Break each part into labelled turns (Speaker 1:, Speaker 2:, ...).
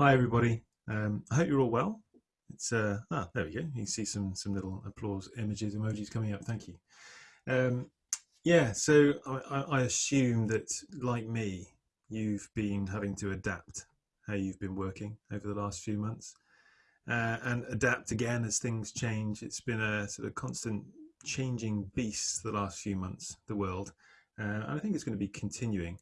Speaker 1: Hi, everybody. Um, I hope you're all well. It's uh, ah, there we go. You can see some some little applause images, emojis coming up. Thank you. Um, yeah, so I, I assume that, like me, you've been having to adapt how you've been working over the last few months, uh, and adapt again as things change. It's been a sort of constant changing beast the last few months, the world, uh, and I think it's going to be continuing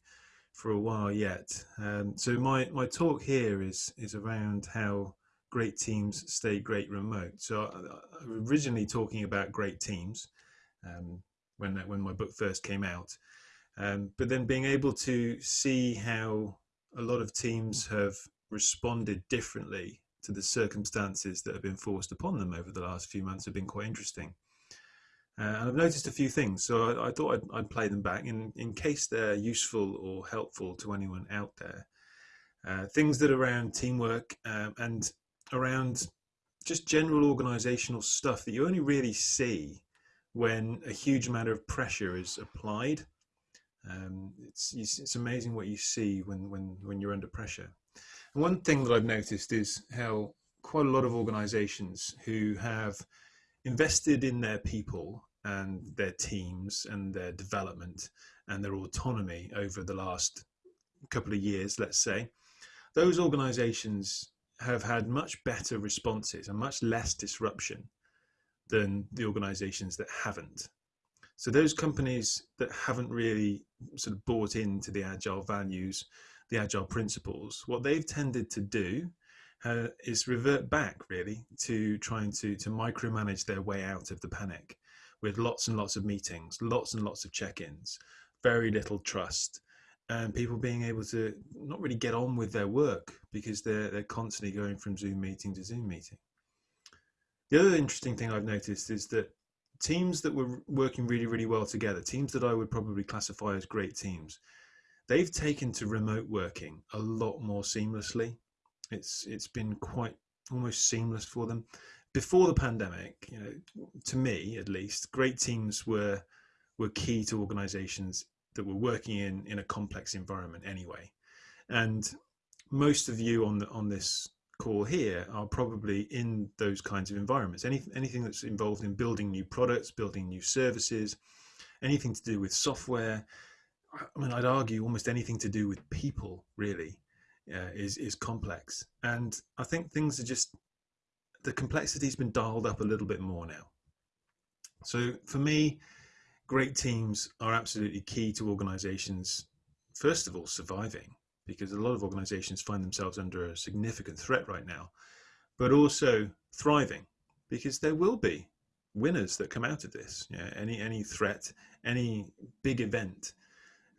Speaker 1: for a while yet. Um, so my, my talk here is is around how great teams stay great remote. So I, I originally talking about great teams um, when when my book first came out, um, but then being able to see how a lot of teams have responded differently to the circumstances that have been forced upon them over the last few months have been quite interesting. Uh, and I've noticed a few things, so I, I thought I'd, I'd, play them back in, in case they're useful or helpful to anyone out there. Uh, things that are around teamwork um, and around just general organizational stuff that you only really see when a huge amount of pressure is applied. Um, it's, it's amazing what you see when, when, when you're under pressure. And one thing that I've noticed is how quite a lot of organizations who have invested in their people and their teams and their development and their autonomy over the last couple of years, let's say, those organizations have had much better responses and much less disruption than the organizations that haven't. So those companies that haven't really sort of bought into the agile values, the agile principles, what they've tended to do uh, is revert back really to trying to to micromanage their way out of the panic with lots and lots of meetings, lots and lots of check-ins, very little trust, and people being able to not really get on with their work because they're they're constantly going from Zoom meeting to Zoom meeting. The other interesting thing I've noticed is that teams that were working really, really well together, teams that I would probably classify as great teams, they've taken to remote working a lot more seamlessly. It's it's been quite almost seamless for them before the pandemic, you know, to me at least, great teams were were key to organizations that were working in in a complex environment anyway. And most of you on the, on this call here are probably in those kinds of environments. Any, anything that's involved in building new products, building new services, anything to do with software. I mean, I'd argue almost anything to do with people really uh, is is complex. And I think things are just the complexity's been dialed up a little bit more now. So for me, great teams are absolutely key to organizations, first of all, surviving, because a lot of organizations find themselves under a significant threat right now, but also thriving, because there will be winners that come out of this. Yeah, any any threat, any big event,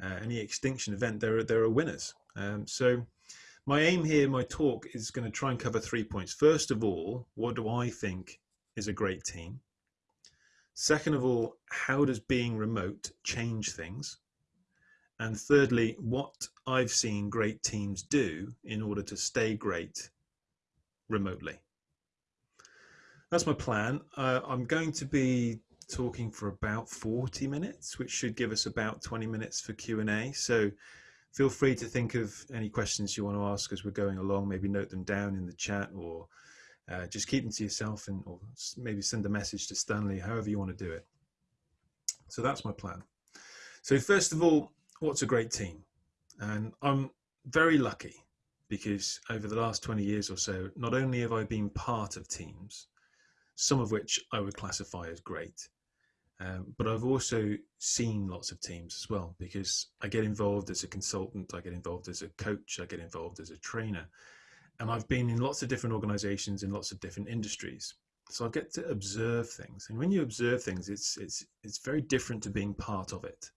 Speaker 1: uh, any extinction event, there are there are winners. Um, so my aim here, my talk, is going to try and cover three points. First of all, what do I think is a great team? Second of all, how does being remote change things? And thirdly, what I've seen great teams do in order to stay great remotely. That's my plan. Uh, I'm going to be talking for about 40 minutes, which should give us about 20 minutes for Q&A. So feel free to think of any questions you want to ask as we're going along. Maybe note them down in the chat or uh, just keep them to yourself and or maybe send a message to Stanley, however you want to do it. So that's my plan. So first of all, what's a great team? And I'm very lucky because over the last 20 years or so, not only have I been part of teams, some of which I would classify as great, um, but I've also seen lots of teams as well because I get involved as a consultant, I get involved as a coach, I get involved as a trainer. And I've been in lots of different organizations in lots of different industries. So I get to observe things. And when you observe things, it's, it's, it's very different to being part of it.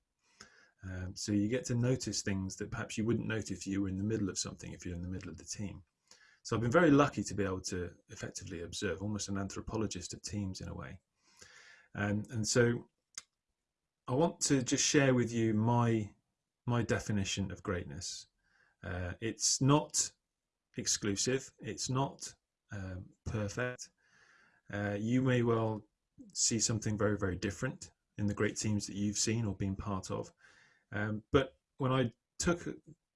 Speaker 1: Um, so you get to notice things that perhaps you wouldn't notice if you were in the middle of something, if you're in the middle of the team. So I've been very lucky to be able to effectively observe, almost an anthropologist of teams in a way. Um, and so I want to just share with you my my definition of greatness. Uh, it's not exclusive. It's not um, perfect. Uh, you may well see something very, very different in the great teams that you've seen or been part of. Um, but when I took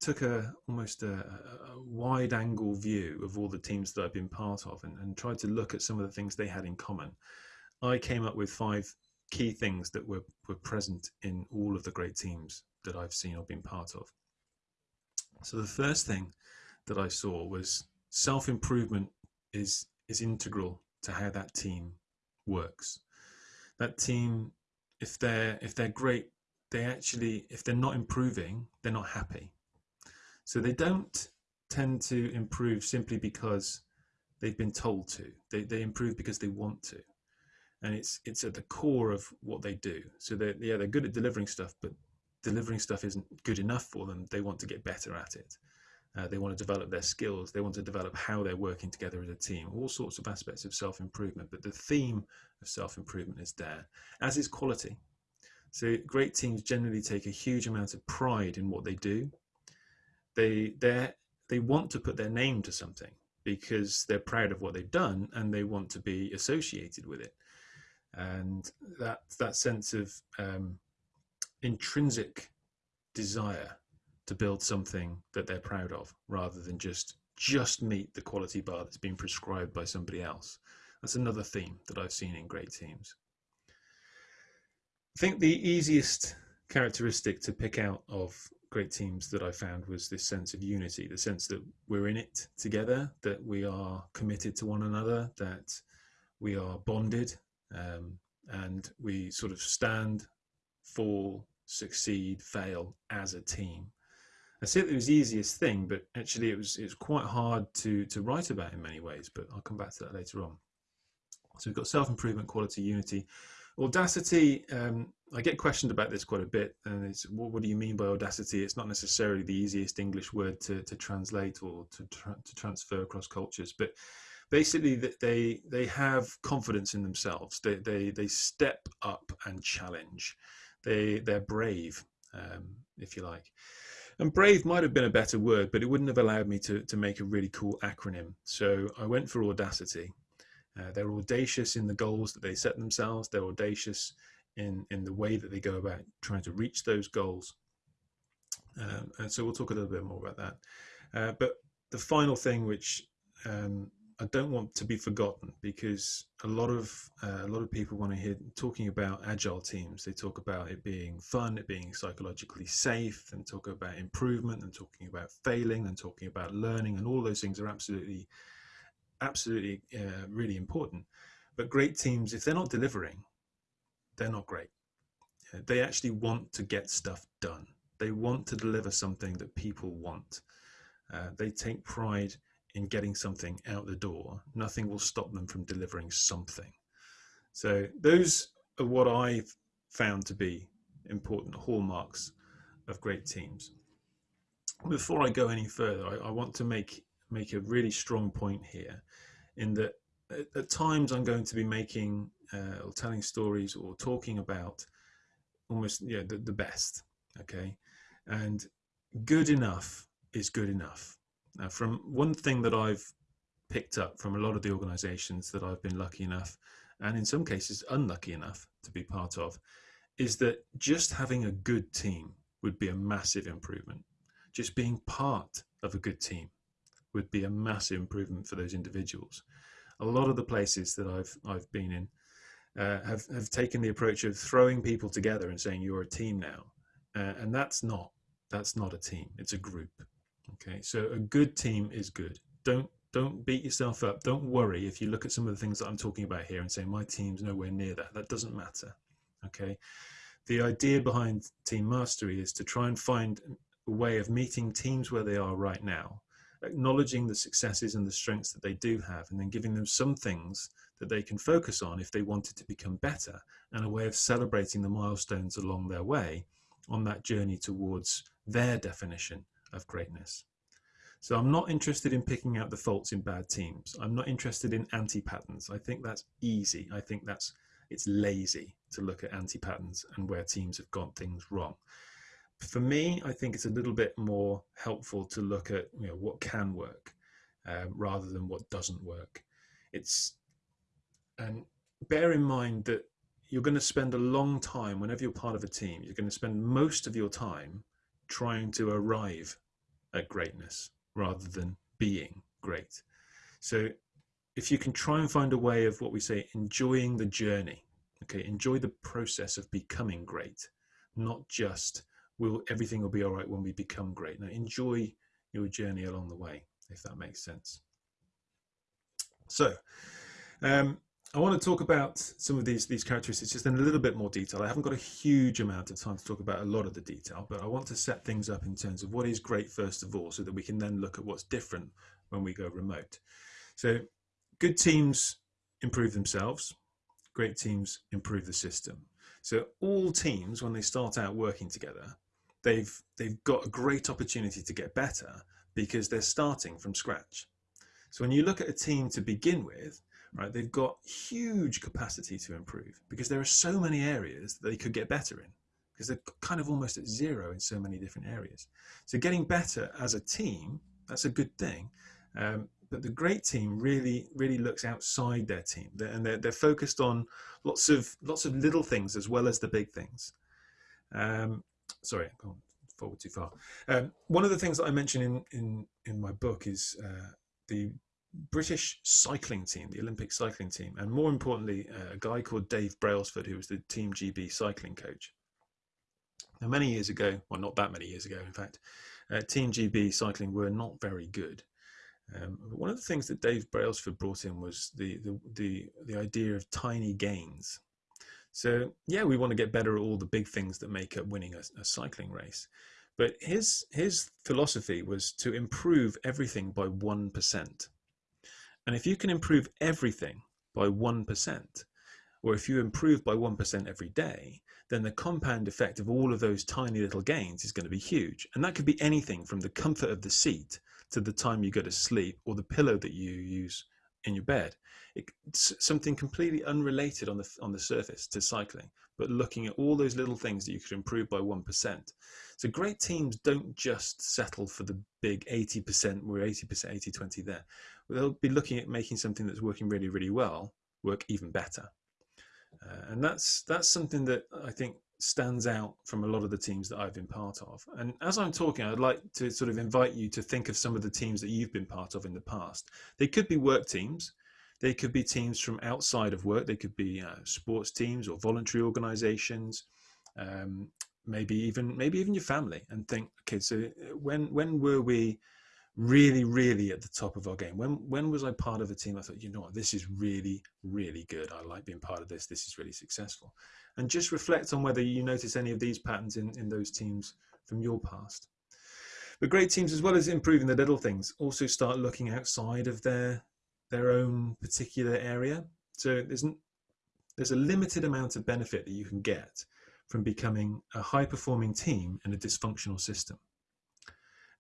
Speaker 1: took a almost a, a, wide angle view of all the teams that I've been part of and, and tried to look at some of the things they had in common, I came up with five key things that were, were present in all of the great teams that I've seen or been part of. So the first thing that I saw was self-improvement is is integral to how that team works. That team, if they're if they're great, they actually if they're not improving, they're not happy. So they don't tend to improve simply because they've been told to. They they improve because they want to and it's it's at the core of what they do. So they yeah they're good at delivering stuff, but delivering stuff isn't good enough for them. They want to get better at it. Uh, they want to develop their skills. They want to develop how they're working together as a team. All sorts of aspects of self improvement, but the theme of self improvement is there, as is quality. So great teams generally take a huge amount of pride in what they do. They they they want to put their name to something because they're proud of what they've done and they want to be associated with it and that that sense of um, intrinsic desire to build something that they're proud of rather than just just meet the quality bar that's been prescribed by somebody else. That's another theme that i've seen in great teams. I think the easiest characteristic to pick out of great teams that i found was this sense of unity the sense that we're in it together that we are committed to one another that we are bonded um, and we sort of stand, fall, succeed, fail as a team. I say it was the easiest thing, but actually it was it was quite hard to to write about in many ways. But I'll come back to that later on. So we've got self improvement, quality, unity, audacity. Um, I get questioned about this quite a bit, and it's what, what, do you mean by audacity? It's not necessarily the easiest English word to to translate or to tra to transfer across cultures, but basically they they have confidence in themselves. They they they step up and challenge. They they're brave, um, if you like. And brave might have been a better word, but it wouldn't have allowed me to to make a really cool acronym. So I went for audacity. Uh, they're audacious in the goals that they set themselves. They're audacious in in the way that they go about trying to reach those goals. Um, and so we'll talk a little bit more about that. Uh, but the final thing, which um, I don't want to be forgotten because a lot of uh, a lot of people want to hear talking about agile teams. They talk about it being fun, it being psychologically safe, and talk about improvement, and talking about failing, and talking about learning, and all those things are absolutely, absolutely uh, really important. But great teams, if they're not delivering, they're not great. They actually want to get stuff done. They want to deliver something that people want. Uh, they take pride in getting something out the door, nothing will stop them from delivering something. So those are what I've found to be important hallmarks of great teams. Before I go any further, I, I want to make make a really strong point here, in that at, at times I'm going to be making uh, or telling stories or talking about almost yeah the, the best, okay, and good enough is good enough now, from one thing that I've picked up from a lot of the organizations that I've been lucky enough, and in some cases unlucky enough to be part of, is that just having a good team would be a massive improvement. Just being part of a good team would be a massive improvement for those individuals. A lot of the places that I've I've been in uh, have have taken the approach of throwing people together and saying you're a team now, uh, and that's not that's not a team. It's a group. Okay, so a good team is good. Don't don't beat yourself up. Don't worry if you look at some of the things that I'm talking about here and say my team's nowhere near that. That doesn't matter. Okay, the idea behind team mastery is to try and find a way of meeting teams where they are right now, acknowledging the successes and the strengths that they do have, and then giving them some things that they can focus on if they wanted to become better, and a way of celebrating the milestones along their way on that journey towards their definition of greatness. So I'm not interested in picking out the faults in bad teams. I'm not interested in anti-patterns. I think that's easy. I think that's it's lazy to look at anti-patterns and where teams have got things wrong. For me, I think it's a little bit more helpful to look at you know what can work um, rather than what doesn't work. It's and bear in mind that you're going to spend a long time whenever you're part of a team. You're going to spend most of your time trying to arrive at greatness rather than being great. So if you can try and find a way of what we say, enjoying the journey, okay, enjoy the process of becoming great, not just will everything will be all right when we become great. Now enjoy your journey along the way, if that makes sense. So um, I want to talk about some of these these characteristics just in a little bit more detail. I haven't got a huge amount of time to talk about a lot of the detail, but I want to set things up in terms of what is great first of all, so that we can then look at what's different when we go remote. So good teams improve themselves, great teams improve the system. So all teams, when they start out working together, they've they've got a great opportunity to get better because they're starting from scratch. So when you look at a team to begin with, right, they've got huge capacity to improve because there are so many areas that they could get better in because they're kind of almost at zero in so many different areas. So getting better as a team, that's a good thing. Um, but the great team really, really looks outside their team, they're, and they're, they're focused on lots of lots of little things as well as the big things. Um, sorry, I've gone forward too far. Um, one of the things that I mention in in in my book is uh, the British cycling team, the Olympic cycling team, and more importantly, a guy called Dave Brailsford, who was the Team GB cycling coach. Now, many years ago, well, not that many years ago, in fact, uh, Team GB cycling were not very good. Um, one of the things that Dave Brailsford brought in was the, the, the, the idea of tiny gains. So, yeah, we want to get better at all the big things that make up winning a, a cycling race. But his, his philosophy was to improve everything by 1%. And if you can improve everything by 1%, or if you improve by 1% every day, then the compound effect of all of those tiny little gains is going to be huge. And that could be anything from the comfort of the seat to the time you go to sleep or the pillow that you use in your bed. It's something completely unrelated on the on the surface to cycling, but looking at all those little things that you could improve by one percent. So great teams don't just settle for the big 80%, we're 80%, 80, 20 there. They'll be looking at making something that's working really, really well work even better. Uh, and that's that's something that I think stands out from a lot of the teams that I've been part of. And as I'm talking, I'd like to sort of invite you to think of some of the teams that you've been part of in the past. They could be work teams. They could be teams from outside of work. They could be uh, sports teams or voluntary organizations. Um, maybe even maybe even your family and think okay so uh, when when were we really really at the top of our game. When when was i part of a team? I thought you know what? This is really really good. I like being part of this. This is really successful. And just reflect on whether you notice any of these patterns in in those teams from your past. But great teams as well as improving the little things also start looking outside of their their own particular area. So there's there's a limited amount of benefit that you can get from becoming a high performing team in a dysfunctional system.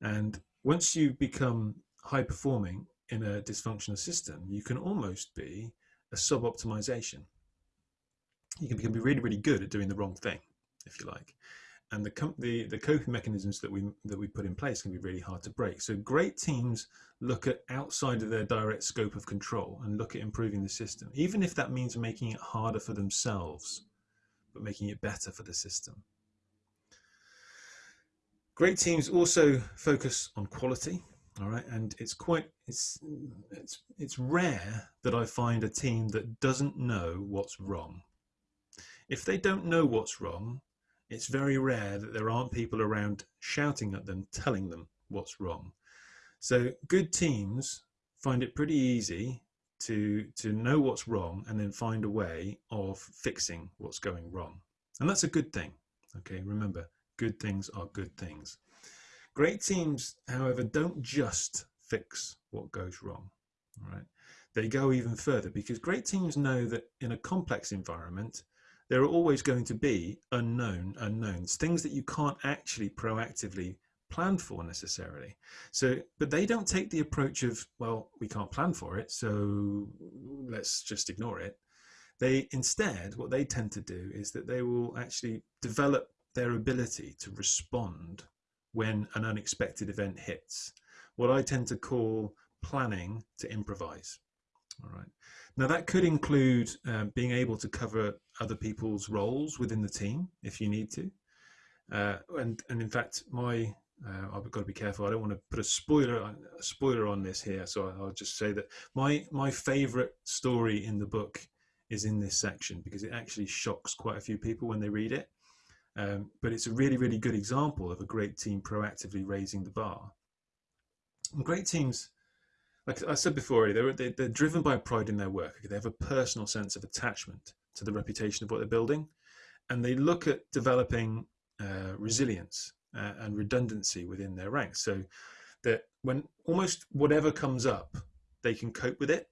Speaker 1: And once you become high performing in a dysfunctional system, you can almost be a sub optimization. You can, be really, really good at doing the wrong thing, if you like. And the, the, the coping mechanisms that we, that we put in place can be really hard to break. So great teams look at outside of their direct scope of control and look at improving the system, even if that means making it harder for themselves, but making it better for the system. Great teams also focus on quality, all right, and it's quite it's it's it's rare that I find a team that doesn't know what's wrong. If they don't know what's wrong, it's very rare that there aren't people around shouting at them, telling them what's wrong. So good teams find it pretty easy to to know what's wrong and then find a way of fixing what's going wrong. And that's a good thing. Okay, remember, good things are good things. Great teams, however, don't just fix what goes wrong. Right? They go even further because great teams know that in a complex environment, there are always going to be unknown unknowns, things that you can't actually proactively plan for necessarily. So, but they don't take the approach of, well, we can't plan for it, so let's just ignore it. They instead, what they tend to do is that they will actually develop their ability to respond when an unexpected event hits. What I tend to call planning to improvise. All right. Now that could include um, being able to cover other people's roles within the team if you need to. Uh, and, and in fact, my uh, I've got to be careful. I don't want to put a spoiler a spoiler on this here, so I'll just say that my my favourite story in the book is in this section because it actually shocks quite a few people when they read it. Um, but it's a really really good example of a great team proactively raising the bar. And great teams, like I said before, they're they're, they're driven by pride in their work. They have a personal sense of attachment to the reputation of what they're building, and they look at developing uh, resilience uh, and redundancy within their ranks so that when almost whatever comes up they can cope with it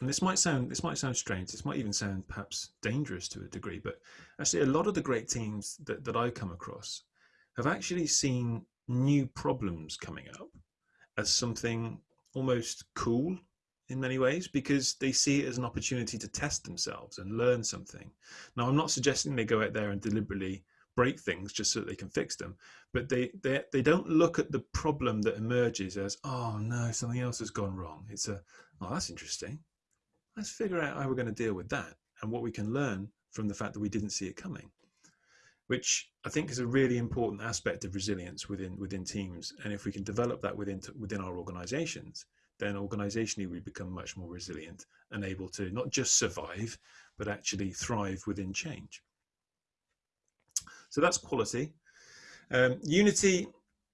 Speaker 1: and this might sound this might sound strange this might even sound perhaps dangerous to a degree but actually a lot of the great teams that, that i come across have actually seen new problems coming up as something almost cool in many ways because they see it as an opportunity to test themselves and learn something now i'm not suggesting they go out there and deliberately break things just so that they can fix them. But they, they, they don't look at the problem that emerges as, oh no, something else has gone wrong. It's a, oh, that's interesting. Let's figure out how we're going to deal with that and what we can learn from the fact that we didn't see it coming, which I think is a really important aspect of resilience within, within teams. And if we can develop that within, within our organizations, then organizationally we become much more resilient and able to not just survive, but actually thrive within change. So that's quality. Um, Unity,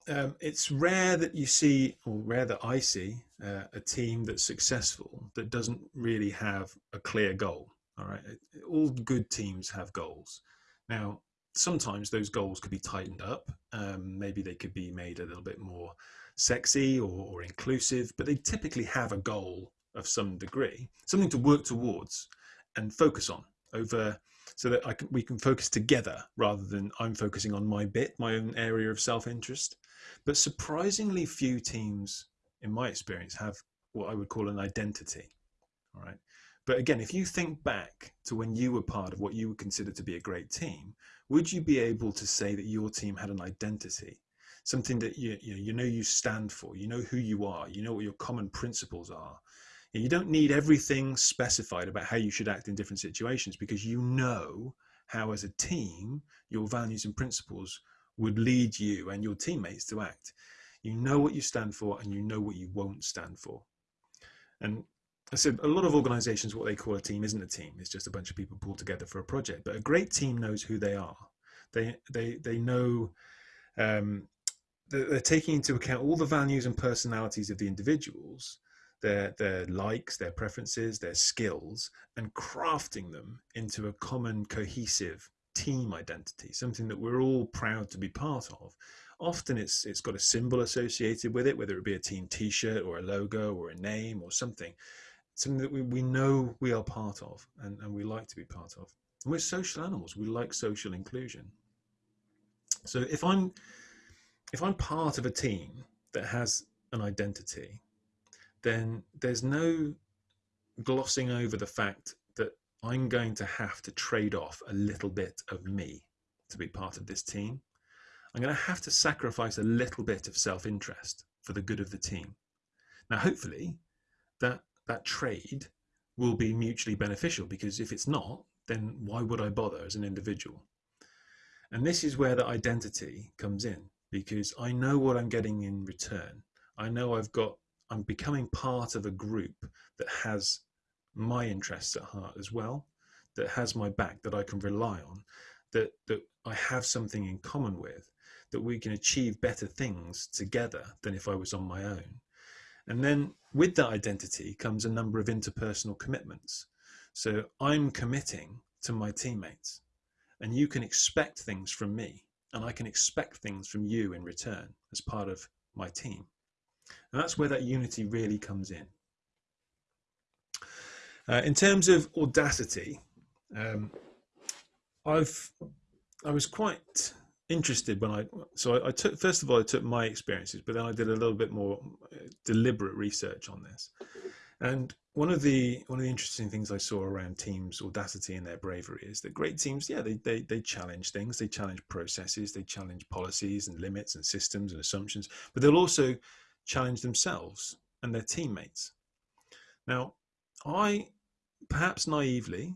Speaker 1: um, it's rare that you see, or rare that I see, uh, a team that's successful that doesn't really have a clear goal. All right, all good teams have goals. Now, sometimes those goals could be tightened up. Um, maybe they could be made a little bit more sexy or, or inclusive, but they typically have a goal of some degree, something to work towards and focus on over so that I can, we can focus together rather than I'm focusing on my bit, my own area of self-interest. But surprisingly few teams, in my experience, have what I would call an identity. All right. But again, if you think back to when you were part of what you would consider to be a great team, would you be able to say that your team had an identity? Something that you, you, know, you know you stand for, you know who you are, you know what your common principles are, you don't need everything specified about how you should act in different situations because you know how, as a team, your values and principles would lead you and your teammates to act. You know what you stand for and you know what you won't stand for. And I said a lot of organizations, what they call a team isn't a team. It's just a bunch of people pulled together for a project. But a great team knows who they are. They, they, they know um, they're taking into account all the values and personalities of the individuals their their likes, their preferences, their skills, and crafting them into a common cohesive team identity, something that we're all proud to be part of. Often it's it's got a symbol associated with it, whether it be a team t-shirt or a logo or a name or something, something that we, we know we are part of and, and we like to be part of. And we're social animals, we like social inclusion. So if I'm if I'm part of a team that has an identity then there's no glossing over the fact I'm going to have to trade off a little bit of me to be part of this team. I'm going to have to sacrifice a little bit of self-interest for the good of the team. Now, hopefully, that that trade will be mutually beneficial because if it's not, then why would I bother as an individual? And this is where the identity comes in because I know what I'm getting in return. I know I've got I'm becoming part of a group that has my interests at heart as well, that has my back, that I can rely on, that, that I have something in common with, that we can achieve better things together than if I was on my own. And then with that identity comes a number of interpersonal commitments. So I'm committing to my teammates, and you can expect things from me, and I can expect things from you in return as part of my team. And that's where that unity really comes in. Uh, in terms of audacity, um, I've I was quite interested when I so I, I, took first of all I took my experiences, but then I did a little bit more uh, deliberate research on this. And one of the one of the interesting things I saw around teams' audacity and their bravery is that great teams, yeah, they, they they challenge things, they challenge processes, they challenge policies and limits and systems and assumptions, but they'll also challenge themselves and their teammates. Now, I, perhaps naively,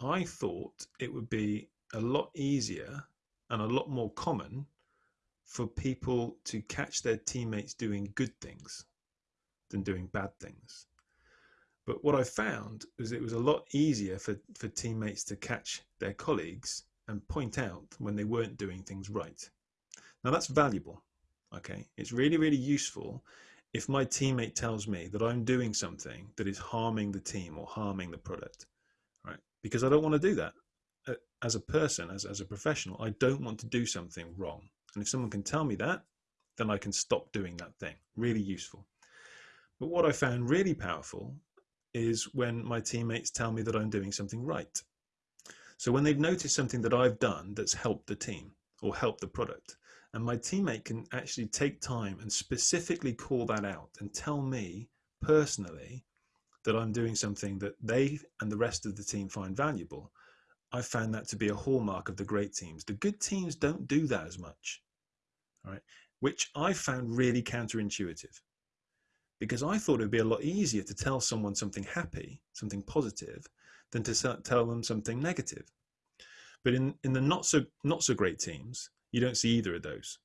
Speaker 1: I thought it would be a lot easier and a lot more common for people to catch their teammates doing good things than doing bad things. But what I found was it was a lot easier for, for teammates to catch their colleagues and point out when they weren't doing things right. Now that's valuable. Okay. It's really, really useful if my teammate tells me that I'm doing something that is harming the team or harming the product, right? Because I don't want to do that. Uh, as a person, as, as a professional, I don't want to do something wrong. And if someone can tell me that, then I can stop doing that thing. Really useful. But what I found really powerful is when my teammates tell me that I'm doing something right. So when they've noticed something that I've done that's helped the team or helped the product, and my teammate can actually take time and specifically call that out and tell me personally that I'm doing something that they and the rest of the team find valuable, I found that to be a hallmark of the great teams. The good teams don't do that as much, right? Which I found really counterintuitive because I thought it would be a lot easier to tell someone something happy, something positive, than to tell them something negative. But in, in the not so not so great teams, you don't see either of those.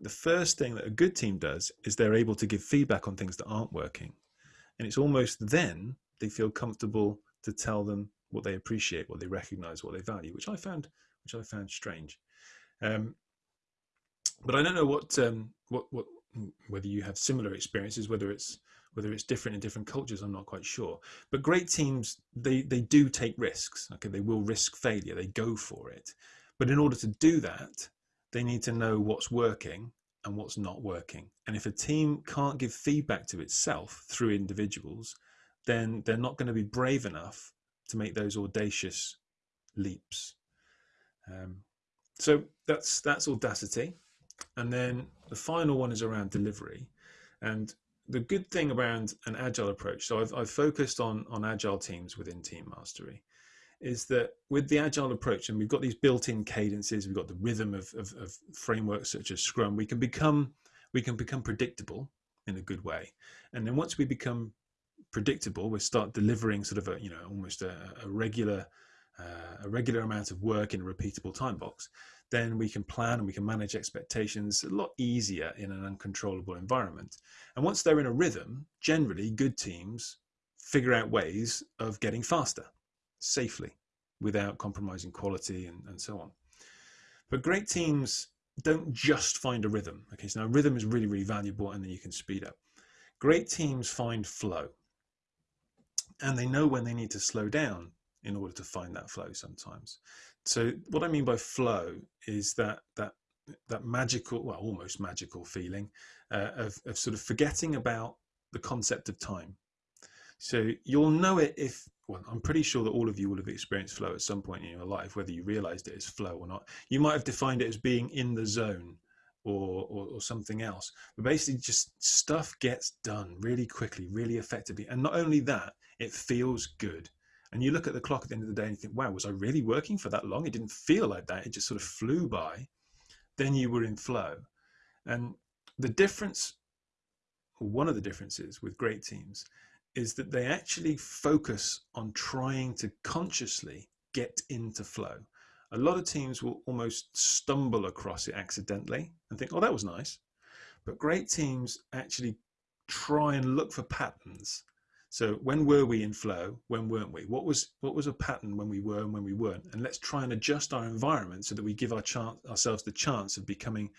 Speaker 1: The first thing that a good team does is they're able to give feedback on things that aren't working. And it's almost then they feel comfortable to tell them what they appreciate, what they recognize, what they value, which I found which I found strange. Um, but I don't know what um, what what whether you have similar experiences, whether it's whether it's different in different cultures, I'm not quite sure. But great teams, they they do take risks. Okay, they will risk failure. They go for it. But in order to do that, they need to know what's working and what's not working. And if a team can't give feedback to itself through individuals, then they're not going to be brave enough to make those audacious leaps. Um, so that's that's audacity. And then the final one is around delivery. And the good thing around an agile approach, so I've, I've focused on, on agile teams within Team Mastery is that with the agile approach, and we've got these built-in cadences, we've got the rhythm of, of, of, frameworks such as Scrum, we can become we can become predictable in a good way. And then once we become predictable, we start delivering sort of a you know almost a, a regular uh, a regular amount of work in a repeatable time box. Then we can plan and we can manage expectations a lot easier in an uncontrollable environment. And once they're in a rhythm, generally good teams figure out ways of getting faster safely without compromising quality and, and so on. But great teams don't just find a rhythm. Okay, so now rhythm is really, really valuable and then you can speed up. Great teams find flow and they know when they need to slow down in order to find that flow sometimes. So what I mean by flow is that that that magical, well, almost magical feeling uh, of, of sort of forgetting about the concept of time. So you'll know it if well, I'm pretty sure that all of you will have experienced flow at some point in your life, whether you realized it as flow or not. You might have defined it as being in the zone or, or, or, something else. But basically, just stuff gets done really quickly, really effectively. And not only that, it feels good. And you look at the clock at the end of the day and you think, wow, was I really working for that long? It didn't feel like that. It just sort of flew by. Then you were in flow. And the difference, one of the differences with great teams is that they actually focus on trying to consciously get into flow. A lot of teams will almost stumble across it accidentally and think, oh, that was nice. But great teams actually try and look for patterns. So when were we in flow? When weren't we? What was what was a pattern when we were and when we weren't? And let's try and adjust our environment so that we give our chance, ourselves the chance of becoming,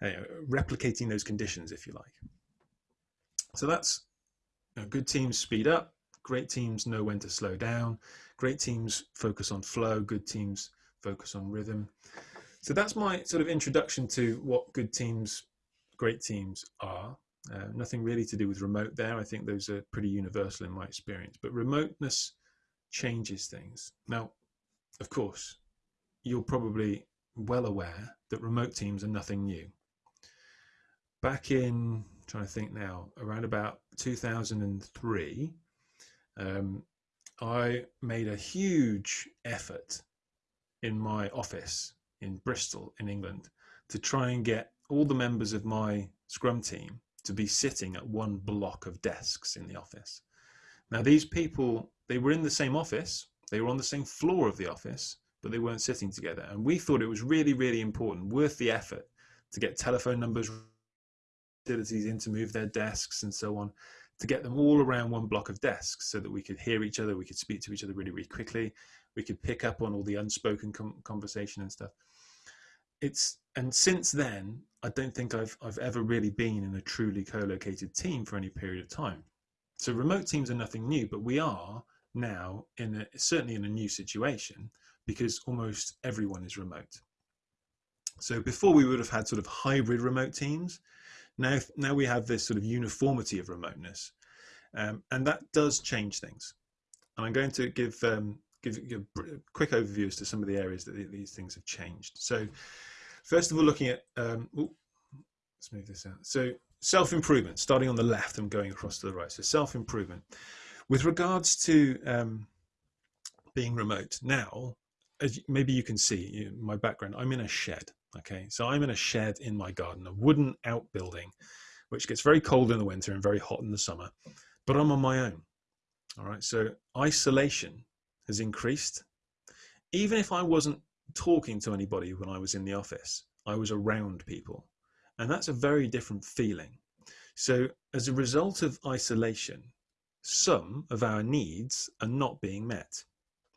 Speaker 1: uh, replicating those conditions, if you like. So that's know, good teams speed up, great teams know when to slow down, great teams focus on flow, good teams focus on rhythm. So that's my sort of introduction to what good teams, great teams are. Uh, nothing really to do with remote there. I think those are pretty universal in my experience. But remoteness changes things. Now, of course, you're probably well aware that remote teams are nothing new. Back in trying to think now, around about 2003, um, I made a huge effort in my office in Bristol, in England, to try and get all the members of my Scrum team to be sitting at one block of desks in the office. Now, these people, they were in the same office, they were on the same floor of the office, but they weren't sitting together. And we thought it was really, really important, worth the effort to get telephone numbers, facilities in to move their desks and so on, to get them all around one block of desks so that we could hear each other, we could speak to each other really, really quickly, we could pick up on all the unspoken conversation and stuff. It's and since then, I don't think I've I've ever really been in a truly co-located team for any period of time. So remote teams are nothing new, but we are now in a, certainly in a new situation because almost everyone is remote. So before we would have had sort of hybrid remote teams. Now, now we have this sort of uniformity of remoteness, um, and that does change things. And I'm going to give, um, give, a quick overview as to some of the areas that these things have changed. So first of all, looking at, um, ooh, let's move this out. So self-improvement, starting on the left and going across to the right. So self-improvement. With regards to um, being remote, now, as maybe you can see my background, I'm in a shed. Okay, so I'm in a shed in my garden, a wooden outbuilding, which gets very cold in the winter and very hot in the summer, but I'm on my own. All right, so isolation has increased. Even if I wasn't talking to anybody when I was in the office, I was around people. And that's a very different feeling. So, as a result of isolation, some of our needs are not being met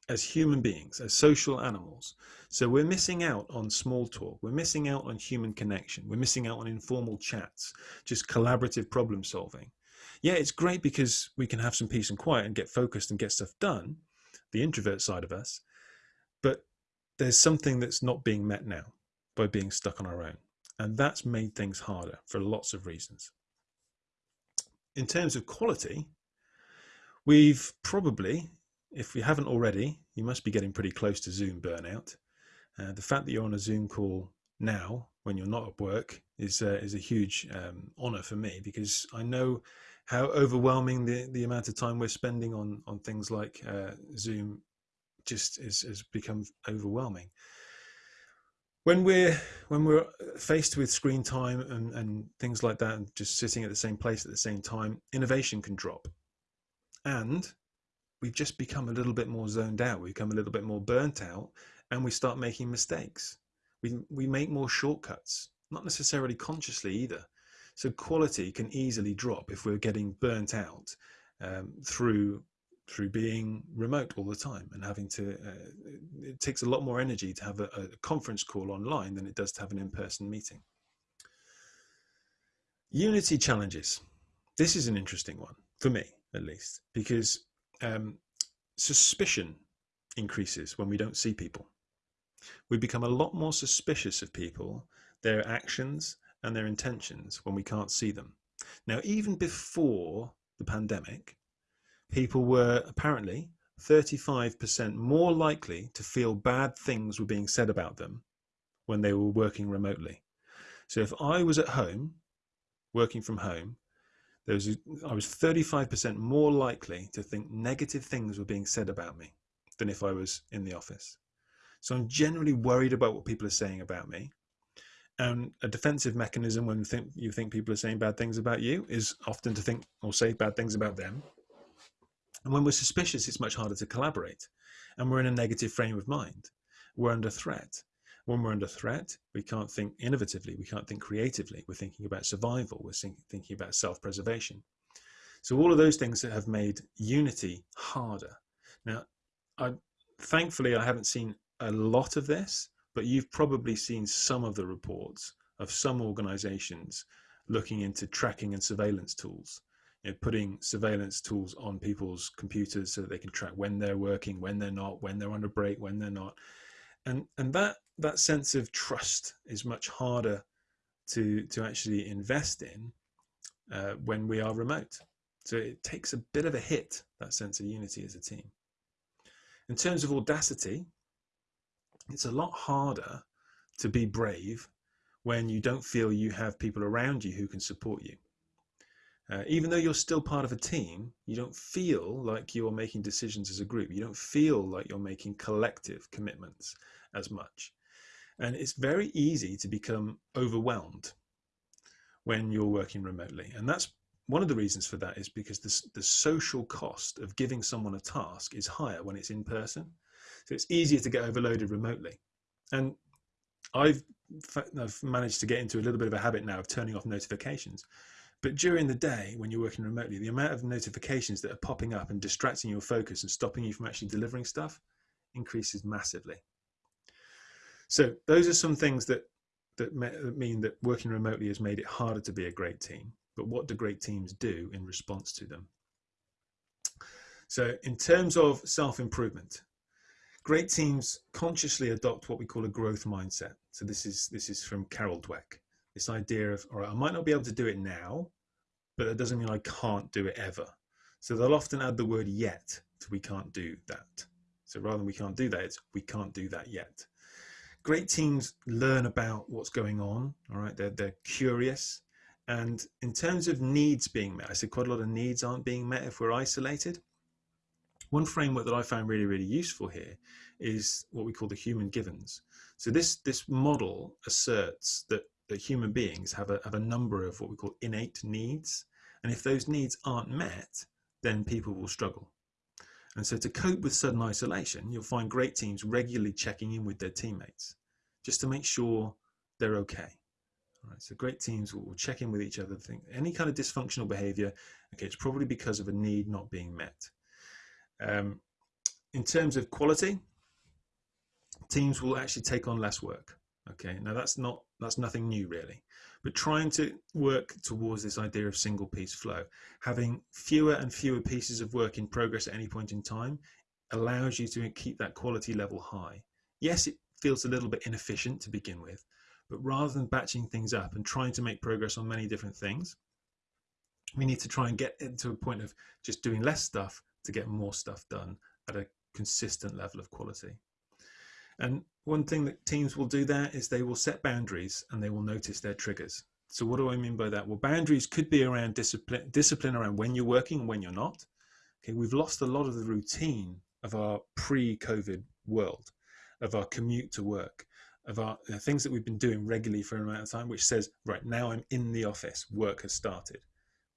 Speaker 1: as human beings, as social animals. So we're missing out on small talk. We're missing out on human connection. We're missing out on informal chats, just collaborative problem solving. Yeah, it's great because we can have some peace and quiet and get focused and get stuff done, the introvert side of us. But there's something that's not being met now by being stuck on our own. And that's made things harder for lots of reasons. In terms of quality, we've probably if you haven't already, you must be getting pretty close to Zoom burnout. Uh, the fact that you're on a Zoom call now, when you're not at work, is uh, is a huge um, honor for me because I know how overwhelming the, the amount of time we're spending on on things like uh, Zoom just is, has become overwhelming. When we're when we're faced with screen time and, and things like that, and just sitting at the same place at the same time, innovation can drop. And we've just become a little bit more zoned out. We become a little bit more burnt out, and we start making mistakes. We we make more shortcuts, not necessarily consciously either. So quality can easily drop if we're getting burnt out um, through through being remote all the time and having to. Uh, it takes a lot more energy to have a, a conference call online than it does to have an in-person meeting. Unity challenges. This is an interesting one for me, at least, because um, suspicion increases when we don't see people. We become a lot more suspicious of people, their actions, and their intentions when we can't see them. Now, even before the pandemic, people were apparently 35% more likely to feel bad things were being said about them when they were working remotely. So if I was at home, working from home, there was I was 35% more likely to think negative things were being said about me than if I was in the office. So I'm generally worried about what people are saying about me. And a defensive mechanism when think, you think people are saying bad things about you is often to think or say bad things about them. And when we're suspicious, it's much harder to collaborate. And we're in a negative frame of mind. We're under threat. When we're under threat, we can't think innovatively, we can't think creatively. We're thinking about survival, we're thinking about self preservation. So, all of those things that have made unity harder. Now, I, thankfully, I haven't seen a lot of this, but you've probably seen some of the reports of some organizations looking into tracking and surveillance tools. You know, putting surveillance tools on people's computers so that they can track when they're working, when they're not, when they're on a break, when they're not. And, and that that sense of trust is much harder to to actually invest in uh, when we are remote. So it takes a bit of a hit that sense of unity as a team. In terms of audacity, it's a lot harder to be brave when you don't feel you have people around you who can support you. Uh, even though you're still part of a team, you don't feel like you're making decisions as a group. You don't feel like you're making collective commitments as much. And it's very easy to become overwhelmed when you're working remotely. And that's one of the reasons for that is because the, the social cost of giving someone a task is higher when it's in person. So it's easier to get overloaded remotely. And I've I've managed to get into a little bit of a habit now of turning off notifications. But during the day, when you're working remotely, the amount of notifications that are popping up and distracting your focus and stopping you from actually delivering stuff increases massively. So those are some things that that mean that working remotely has made it harder to be a great team. But what do great teams do in response to them? So in terms of self-improvement, great teams consciously adopt what we call a growth mindset. So this is this is from Carol Dweck. This idea of, all right, I might not be able to do it now, but that doesn't mean I can't do it ever. So they'll often add the word yet to we can't do that. So rather than we can't do that, it's we can't do that yet. Great teams learn about what's going on. All right, they're, they're curious. And in terms of needs being met, I said quite a lot of needs aren't being met if we're isolated. One framework that I found really, really useful here is what we call the human givens. So this, this model asserts that, that human beings have a, have a number of what we call innate needs. And if those needs aren't met, then people will struggle. And so to cope with sudden isolation, you'll find great teams regularly checking in with their teammates just to make sure they're okay. All right, so great teams will check in with each other, think any kind of dysfunctional behavior, okay, it's probably because of a need not being met. Um, in terms of quality, teams will actually take on less work. Okay, now that's not that's nothing new really, but trying to work towards this idea of single piece flow, having fewer and fewer pieces of work in progress at any point in time, allows you to keep that quality level high. Yes, it feels a little bit inefficient to begin with, but rather than batching things up and trying to make progress on many different things, we need to try and get into a point of just doing less stuff to get more stuff done at a consistent level of quality. And one thing that teams will do there is they will set boundaries and they will notice their triggers. So what do I mean by that? Well, boundaries could be around discipline, discipline around when you're working and when you're not. Okay, we've lost a lot of the routine of our pre-COVID world, of our commute to work, of our things that we've been doing regularly for an amount of time, which says, right now I'm in the office, work has started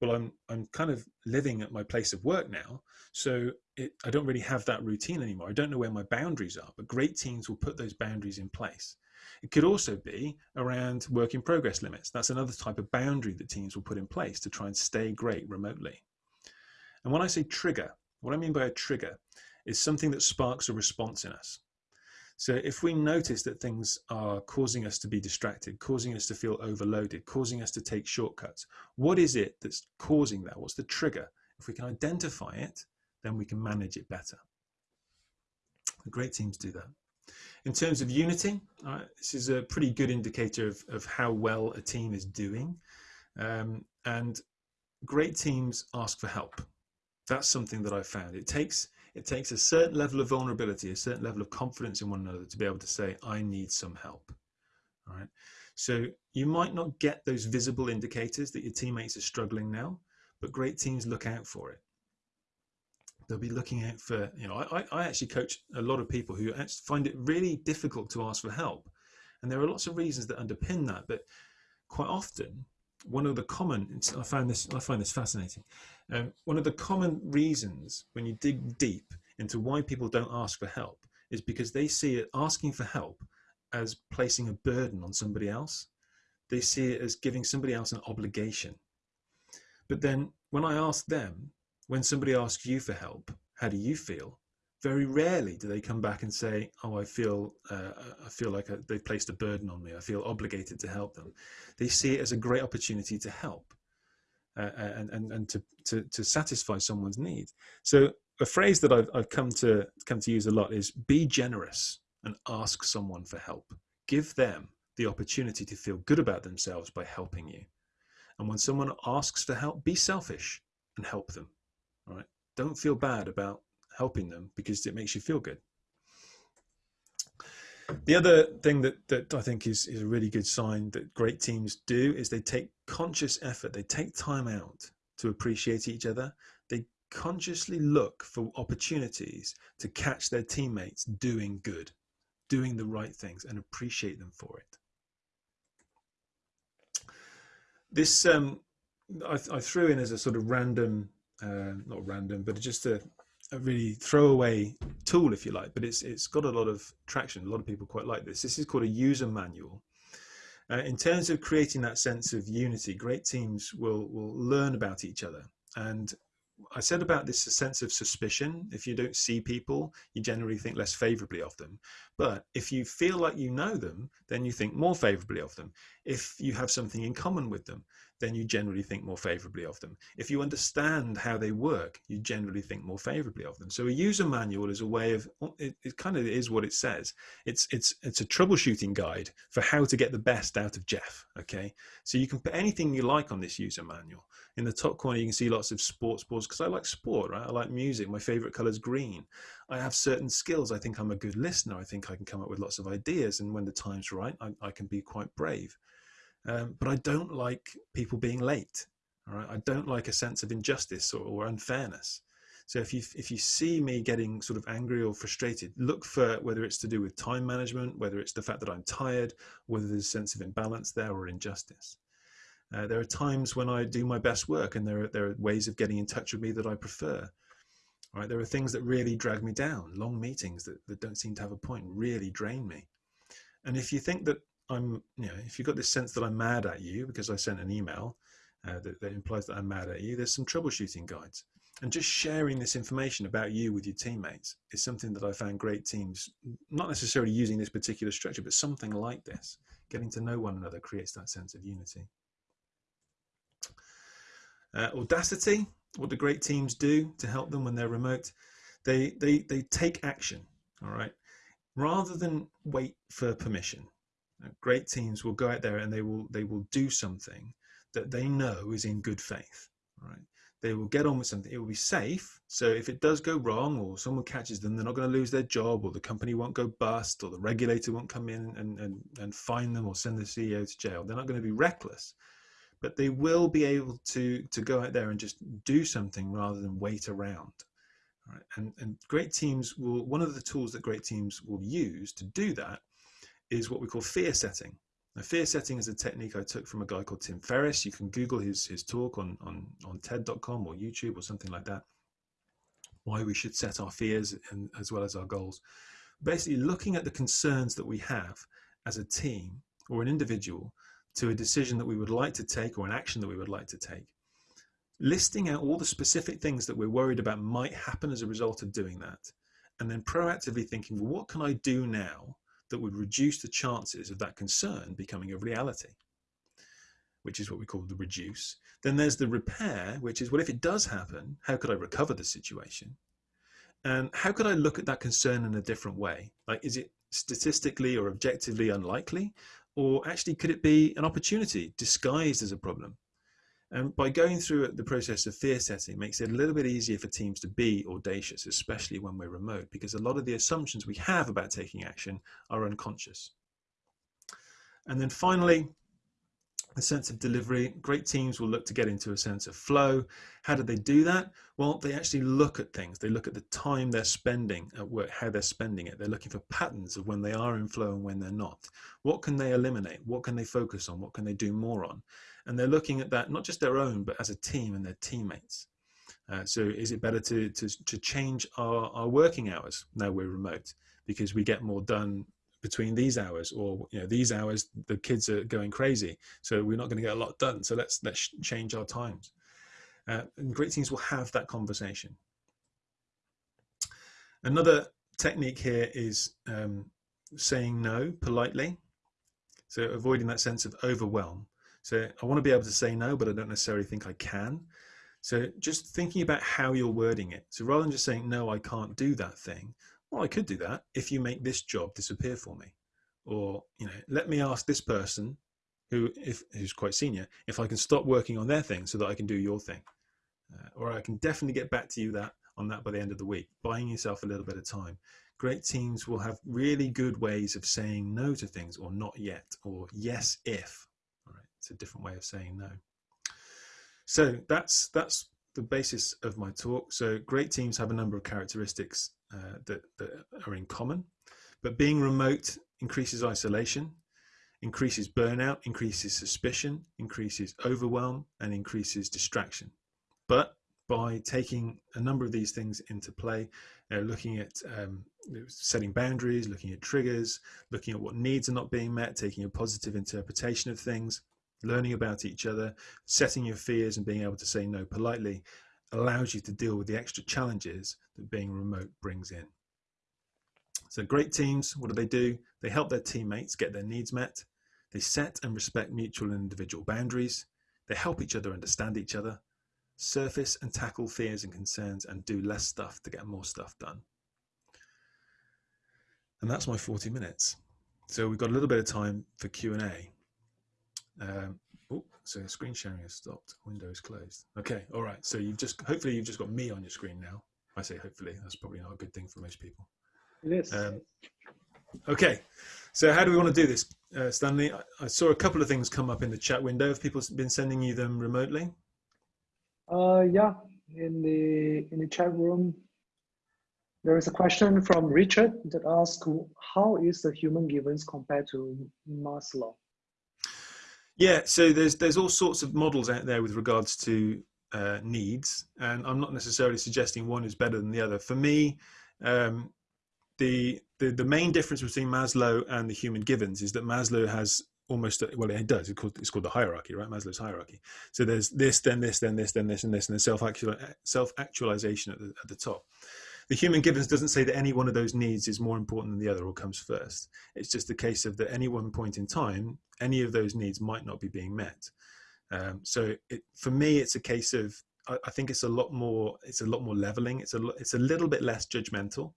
Speaker 1: well i'm i'm kind of living at my place of work now so it, i don't really have that routine anymore. I don't know where my boundaries are but great teams will put those boundaries in place. It could also be around work in progress limits. That's another type of boundary that teams will put in place to try and stay great remotely. And when i say trigger what i mean by a trigger is something that sparks a response in us. So if we notice that things are causing us to be distracted, causing us to feel overloaded, causing us to take shortcuts, what is it that's causing that? What's the trigger? If we can identify it, then we can manage it better. Great teams do that. In terms of unity, uh, this is a pretty good indicator of, of how well a team is doing. Um, and great teams ask for help. That's something that I found. It takes it takes a certain level of vulnerability, a certain level of confidence in one another to be able to say, I need some help. All right. So you might not get those visible indicators that your teammates are struggling now, but great teams look out for it. They'll be looking out for, you know, I, I actually coach a lot of people who find it really difficult to ask for help. And there are lots of reasons that underpin that, but quite often one of the common I find this I find this fascinating. Um, one of the common reasons when you dig deep into why people don't ask for help is because they see it asking for help as placing a burden on somebody else. They see it as giving somebody else an obligation. But then when I ask them, when somebody asks you for help, how do you feel? very rarely do they come back and say, "Oh, I feel uh, I feel like a, they've placed a burden on me. I feel obligated to help them." They see it as a great opportunity to help uh, and and and to, to to satisfy someone's need. So a phrase that I've I've come to come to use a lot is "be generous and ask someone for help. Give them the opportunity to feel good about themselves by helping you." And when someone asks for help, be selfish and help them. Right? Don't feel bad about helping them because it makes you feel good. The other thing that, that I think is, is a really good sign that great teams do is they take conscious effort, they take time out to appreciate each other. They consciously look for opportunities to catch their teammates doing good, doing the right things and appreciate them for it. This um, I, I threw in as a sort of random, uh, not random, but just a, a really throwaway tool, if you like, but it's it's got a lot of traction. A lot of people quite like this. This is called a user manual. Uh, in terms of creating that sense of unity, great teams will will learn about each other. And I said about this a sense of suspicion. If you don't see people, you generally think less favorably of them. But if you feel like you know them, then you think more favorably of them. If you have something in common with them, then you generally think more favorably of them. If you understand how they work, you generally think more favorably of them. So a user manual is a way of oh, it, it kind of is what it says. It's it's it's a troubleshooting guide for how to get the best out of Jeff. Okay, so you can put anything you like on this user manual. In the top corner, you can see lots of sports boards because I like sport, right? I like music. My favorite color is green. I have certain skills. I think I'm a good listener. I think I can come up with lots of ideas, and when the time's right, I, I can be quite brave. Um, but I don't like people being late. All right, I don't like a sense of injustice or, or unfairness. So if you if you see me getting sort of angry or frustrated, look for whether it's to do with time management, whether it's the fact that I'm tired, whether there's a sense of imbalance there or injustice. Uh, there are times when I do my best work, and there are, there are ways of getting in touch with me that I prefer. Right, there are things that really drag me down. Long meetings that, that don't seem to have a point really drain me. And if you think that I'm, you know, if you've got this sense that I'm mad at you because I sent an email uh, that, that implies that I'm mad at you, there's some troubleshooting guides. And just sharing this information about you with your teammates is something that I found great teams, not necessarily using this particular structure, but something like this. Getting to know one another creates that sense of unity. Uh, Audacity, what do great teams do to help them when they're remote? They, they, they take action, all right? Rather than wait for permission, great teams will go out there and they will they will do something that they know is in good faith right? They will get on with something. It will be safe. So if it does go wrong or someone catches them they're not going to lose their job or the company won't go bust or the regulator won't come in and, and, and fine them or send the ceo to jail they're not going to be reckless. But they will be able to to go out there and just do something rather than wait around right? And and great teams will one of the tools that great teams will use to do that is what we call fear setting. Now, fear setting is a technique I took from a guy called Tim Ferriss. You can Google his, his talk on, on, on TED.com or YouTube or something like that. Why we should set our fears and, as well as our goals. Basically, looking at the concerns that we have as a team or an individual to a decision that we would like to take or an action that we would like to take. Listing out all the specific things that we're worried about might happen as a result of doing that. And then proactively thinking, well, what can I do now that would reduce the chances of that concern becoming a reality, which is what we call the reduce. Then there's the repair, which is, well, if it does happen, how could I recover the situation? And how could I look at that concern in a different way? Like, is it statistically or objectively unlikely? Or actually, could it be an opportunity disguised as a problem? And by going through the process of fear setting makes it a little bit easier for teams to be audacious, especially when we're remote, because a lot of the assumptions we have about taking action are unconscious. And then finally, the sense of delivery. Great teams will look to get into a sense of flow. How do they do that? Well, they actually look at things. They look at the time they're spending at work, how they're spending it. They're looking for patterns of when they are in flow and when they're not. What can they eliminate? What can they focus on? What can they do more on? and they're looking at that not just their own but as a team and their teammates uh, so is it better to, to, to change our, our working hours now we're remote because we get more done between these hours or you know these hours the kids are going crazy so we're not going to get a lot done. So let's let's change our times. Uh, and great teams will have that conversation. Another technique here is um, saying no politely. So avoiding that sense of overwhelm. So I want to be able to say no, but I don't necessarily think I can. So just thinking about how you're wording it. So rather than just saying, no, I can't do that thing, well, I could do that if you make this job disappear for me. Or, you know, let me ask this person who, if, who's quite senior, if I can stop working on their thing so that I can do your thing. Uh, or I can definitely get back to you that on that by the end of the week, buying yourself a little bit of time. Great teams will have really good ways of saying no to things or not yet or yes if All right, it's a different way of saying no. So that's that's the basis of my talk. So great teams have a number of characteristics uh, that, that are in common, but being remote increases isolation, increases burnout, increases suspicion, increases overwhelm, and increases distraction. But by taking a number of these things into play, uh, looking at um, setting boundaries, looking at triggers, looking at what needs are not being met, taking a positive interpretation of things, learning about each other, setting your fears and being able to say no politely allows you to deal with the extra challenges that being remote brings in. So great teams, what do they do? They help their teammates get their needs met. They set and respect mutual and individual boundaries. They help each other understand each other, surface and tackle fears and concerns, and do less stuff to get more stuff done. And that's my 40 minutes. So we've got a little bit of time for Q&A. Um, oh, so screen sharing has stopped. Windows closed. Okay, all right. So you've just, hopefully you've just got me on your screen now. I say hopefully, that's probably not a good thing for most people.
Speaker 2: It is.
Speaker 1: Um, okay, so how do we want to do this, uh, Stanley? I, I, saw a couple of things come up in the chat window. Have people been sending you them remotely?
Speaker 2: Uh, yeah, in the in the chat room, there is a question from Richard that asks, "How is the human givens compared to Maslow?"
Speaker 1: Yeah, so there's there's all sorts of models out there with regards to uh, needs, and I'm not necessarily suggesting one is better than the other. For me, um, the, the the main difference between Maslow and the human givens is that Maslow has almost well it does it's called, it's called the hierarchy right? Maslow's hierarchy. So there's this then this then this then this and this and then self actual self actualization at the, at the top the human givens doesn't say that any one of those needs is more important than the other or comes first. It's just a case of that any one point in time, any of those needs might not be being met. Um, so it, for me, it's a case of I, I, think it's a lot more it's a lot more leveling. It's a it's a little bit less judgmental,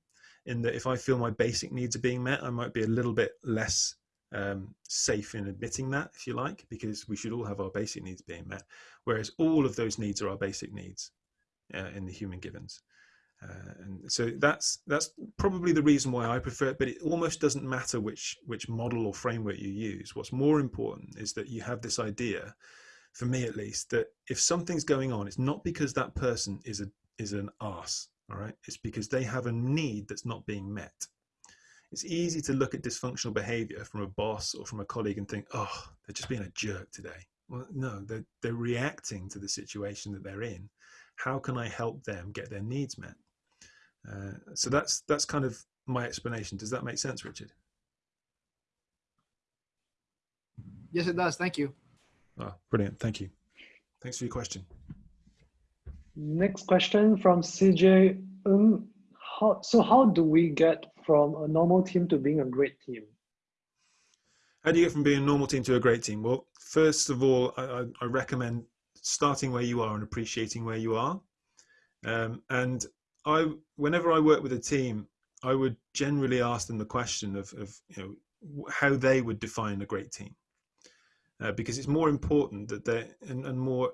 Speaker 1: in that if I feel my basic needs are being met, I might be a little bit less um, safe in admitting that, if you like, because we should all have our basic needs being met. Whereas all of those needs are our basic needs uh, in the human givens. Uh, and so that's that's probably the reason why I prefer it. But it almost doesn't matter which which model or framework you use. What's more important is that you have this idea, for me at least, that if something's going on, it's not because that person is a is an ass. All right, it's because they have a need that's not being met. It's easy to look at dysfunctional behavior from a boss or from a colleague and think, oh, they're just being a jerk today. Well, no, they're, they're reacting to the situation that they're in. How can I help them get their needs met? Uh, so that's that's kind of my explanation. Does that make sense, Richard?
Speaker 3: Yes, it does. Thank you.
Speaker 1: Oh, brilliant. Thank you. Thanks for your question.
Speaker 2: Next question from CJ. Um, how, so how do we get from a normal team to being a great team?
Speaker 1: How do you get from being a normal team to a great team? Well, first of all, I, I recommend starting where you are and appreciating where you are. Um, and I whenever I work with a team, I would generally ask them the question of, of you know how they would define a great team, uh, because it's more important that they're and, and, more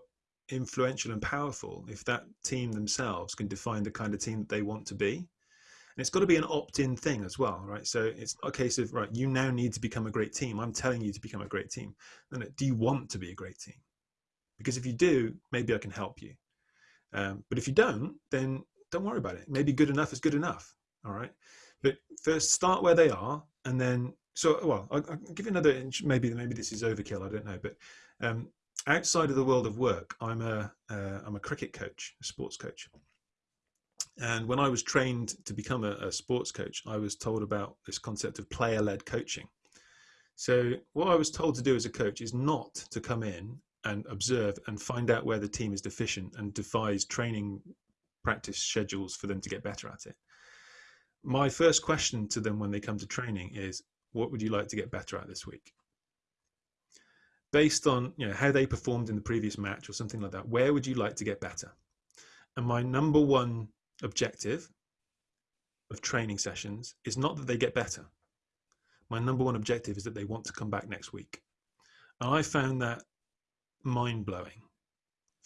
Speaker 1: influential and powerful if that team themselves can define the kind of team that they want to be. And it's got to be an opt-in thing as well, right? So it's not a case of right, you now need to become a great team. I'm telling you to become a great team. And do you want to be a great team? Because if you do, maybe I can help you. Um, but if you don't, then don't worry about it. Maybe good enough is good enough. All right. But first, start where they are, and then so well. I'll, I'll give you another. Inch. Maybe maybe this is overkill. I don't know. But um, outside of the world of work, I'm a am uh, a cricket coach, a sports coach. And when I was trained to become a, a sports coach, I was told about this concept of player-led coaching. So what I was told to do as a coach is not to come in and observe and find out where the team is deficient and devise training practice schedules for them to get better at it. My first question to them when they come to training is, what would you like to get better at this week? Based on you know how they performed in the previous match or something like that, where would you like to get better? And my number one objective of training sessions is not that they get better. My number one objective is that they want to come back next week. And I found that mind blowing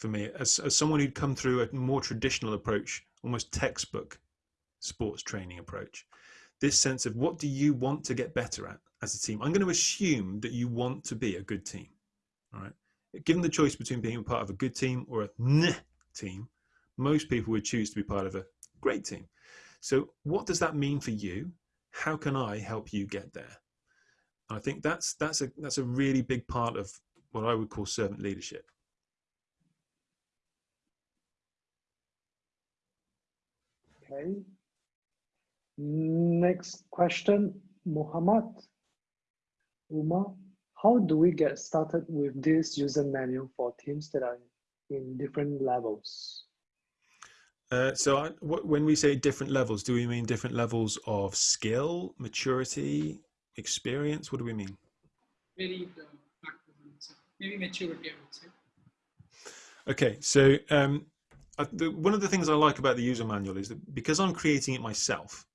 Speaker 1: for me as, as someone who'd come through a more traditional approach, almost textbook sports training approach. This sense of what do you want to get better at as a team? I'm going to assume that you want to be a good team. All right. Given the choice between being a part of a good team or a meh team, most people would choose to be part of a great team. So, what does that mean for you? How can I help you get there? I think that's that's a that's a really big part of what I would call servant leadership.
Speaker 2: Okay. Next question, Muhammad Uma. How do we get started with this user manual for teams that are in different levels?
Speaker 1: Uh, so I, when we say different levels, do we mean different levels of skill, maturity, experience? What do we mean?
Speaker 4: Very uh, maybe maturity, I would say.
Speaker 1: Okay, so um, I, the, one of the things I like about the user manual is that because I'm creating it myself,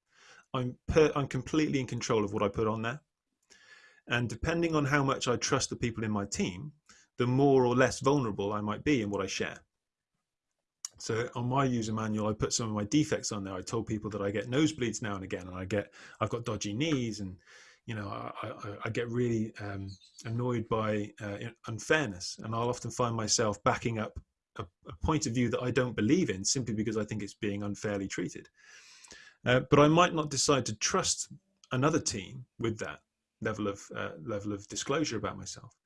Speaker 1: I'm per, I'm completely in control of what I put on there, and depending on how much I trust the people in my team, the more or less vulnerable I might be in what I share. So on my user manual, I put some of my defects on there. I told people that I get nosebleeds now and again, and I get I've got dodgy knees, and you know I, I, I get really um, annoyed by uh, unfairness, and I'll often find myself backing up a, a, point of view that I don't believe in simply because I think it's being unfairly treated. Uh, but I might not decide to trust another team with that level of uh, level of disclosure about myself.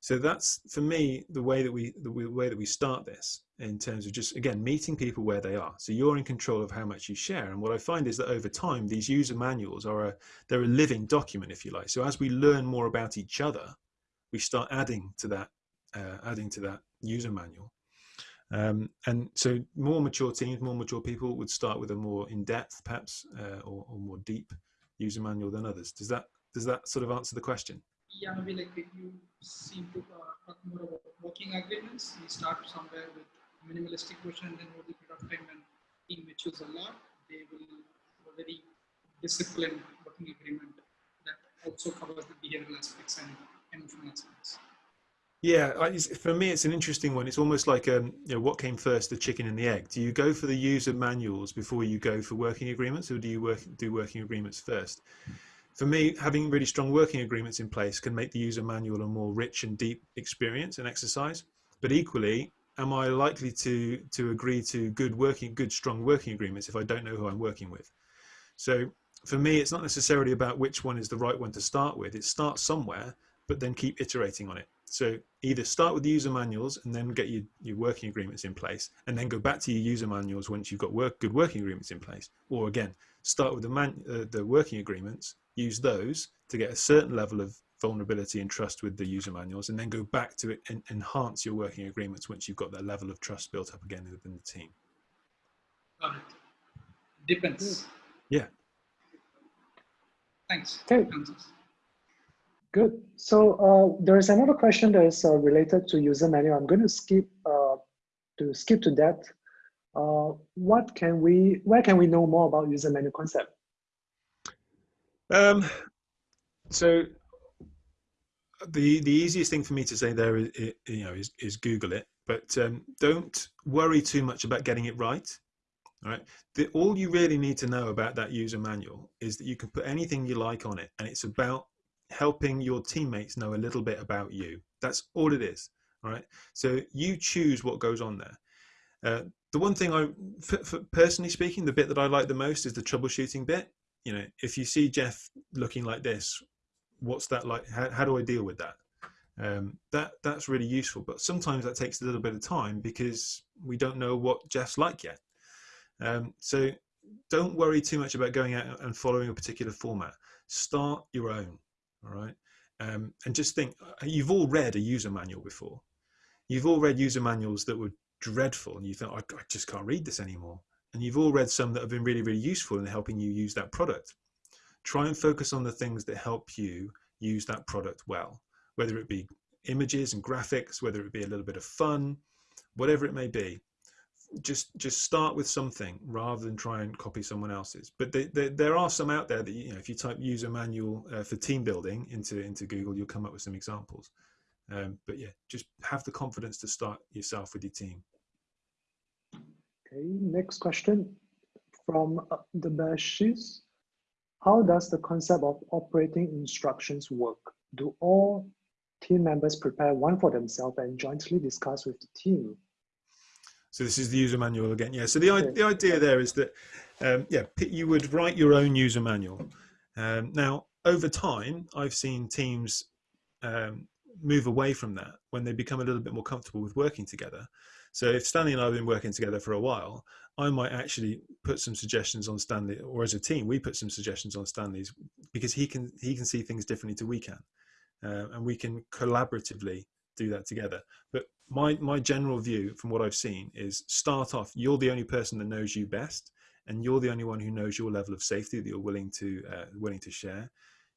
Speaker 1: So that's for me the way that we the way that we start this in terms of just again meeting people where they are. So you're in control of how much you share. And what I find is that over time these user manuals are a they're a living document, if you like. So as we learn more about each other, we start adding to that uh, adding to that user manual. Um, and so more mature teams, more mature people would start with a more in-depth, perhaps, uh, or, or more deep user manual than others. Does that does that sort of answer the question?
Speaker 4: Yeah, maybe like you seem to uh, talk more about working agreements. We start somewhere with minimalistic version, and then over the period of time, when team matures a lot, they will have a very disciplined working agreement that also covers the behavioral aspects and emotional aspects.
Speaker 1: Yeah, for me, it's an interesting one. It's almost like um, you know, what came first, the chicken and the egg? Do you go for the user manuals before you go for working agreements, or do you work do working agreements first? for me, having really strong working agreements in place can make the user manual a more rich and deep experience and exercise. But equally, am I likely to to agree to good working, good strong working agreements if I don't know who I'm working with? So for me, it's not necessarily about which one is the right one to start with. It starts somewhere, but then keep iterating on it. So either start with the user manuals and then get your, your working agreements in place, and then go back to your user manuals once you've got work, good working agreements in place. Or again, start with the, man, uh, the working agreements use those to get a certain level of vulnerability and trust with the user manuals and then go back to it and enhance your working agreements once you've got that level of trust built up again within the team.
Speaker 4: Got it. Depends.
Speaker 1: Yeah.
Speaker 4: Thanks.
Speaker 2: Okay. Good. So uh, there is another question that is uh, related to user manual. I'm going to skip uh, to skip to that. Uh, what can we? Where can we know more about user manual concept?
Speaker 1: Um, so the the easiest thing for me to say there is, you know is, is Google it, but um, don't worry too much about getting it right. All right, the, all you really need to know about that user manual is that you can put anything you like on it, and it's about helping your teammates know a little bit about you. That's all it is. All right, so you choose what goes on there. Uh, the one thing I, for, for personally speaking, the bit that I like the most is the troubleshooting bit you know, if you see Jeff looking like this, what's that like? How, how do I deal with that? Um, that that's really useful. But sometimes that takes a little bit of time because we don't know what Jeff's like yet. Um, so don't worry too much about going out and following a particular format. Start your own, all right? Um, and just think, uh, you've all read a user manual before. You've all read user manuals that were dreadful and you think, I, I just can't read this anymore and you've all read some that have been really, really useful in helping you use that product. Try and focus on the things that help you use that product well, whether it be images and graphics, whether it be a little bit of fun, whatever it may be. Just just start with something rather than try and copy someone else's. But they, they, there are some out there that you know if you type user manual uh, for team building into into Google, you'll come up with some examples. Um, but yeah, just have the confidence to start yourself with your team.
Speaker 2: Okay, next question from uh, the Bashis. How does the concept of operating instructions work? Do all team members prepare one for themselves and jointly discuss with the team?
Speaker 1: So this is the user manual again. Yeah. So the okay. the idea there is that um, yeah, you would write your own user manual. Um, now over time, I've seen teams um, move away from that when they become a little bit more comfortable with working together So if Stanley and I have been working together for a while, I might actually put some suggestions on Stanley, or as a team, we put some suggestions on Stanley's because he can he can see things differently to we can, uh, and we can collaboratively do that together. But my my general view from what I've seen is start off. You're the only person that knows you best, and you're the only one who knows your level of safety that you're willing to uh, willing to share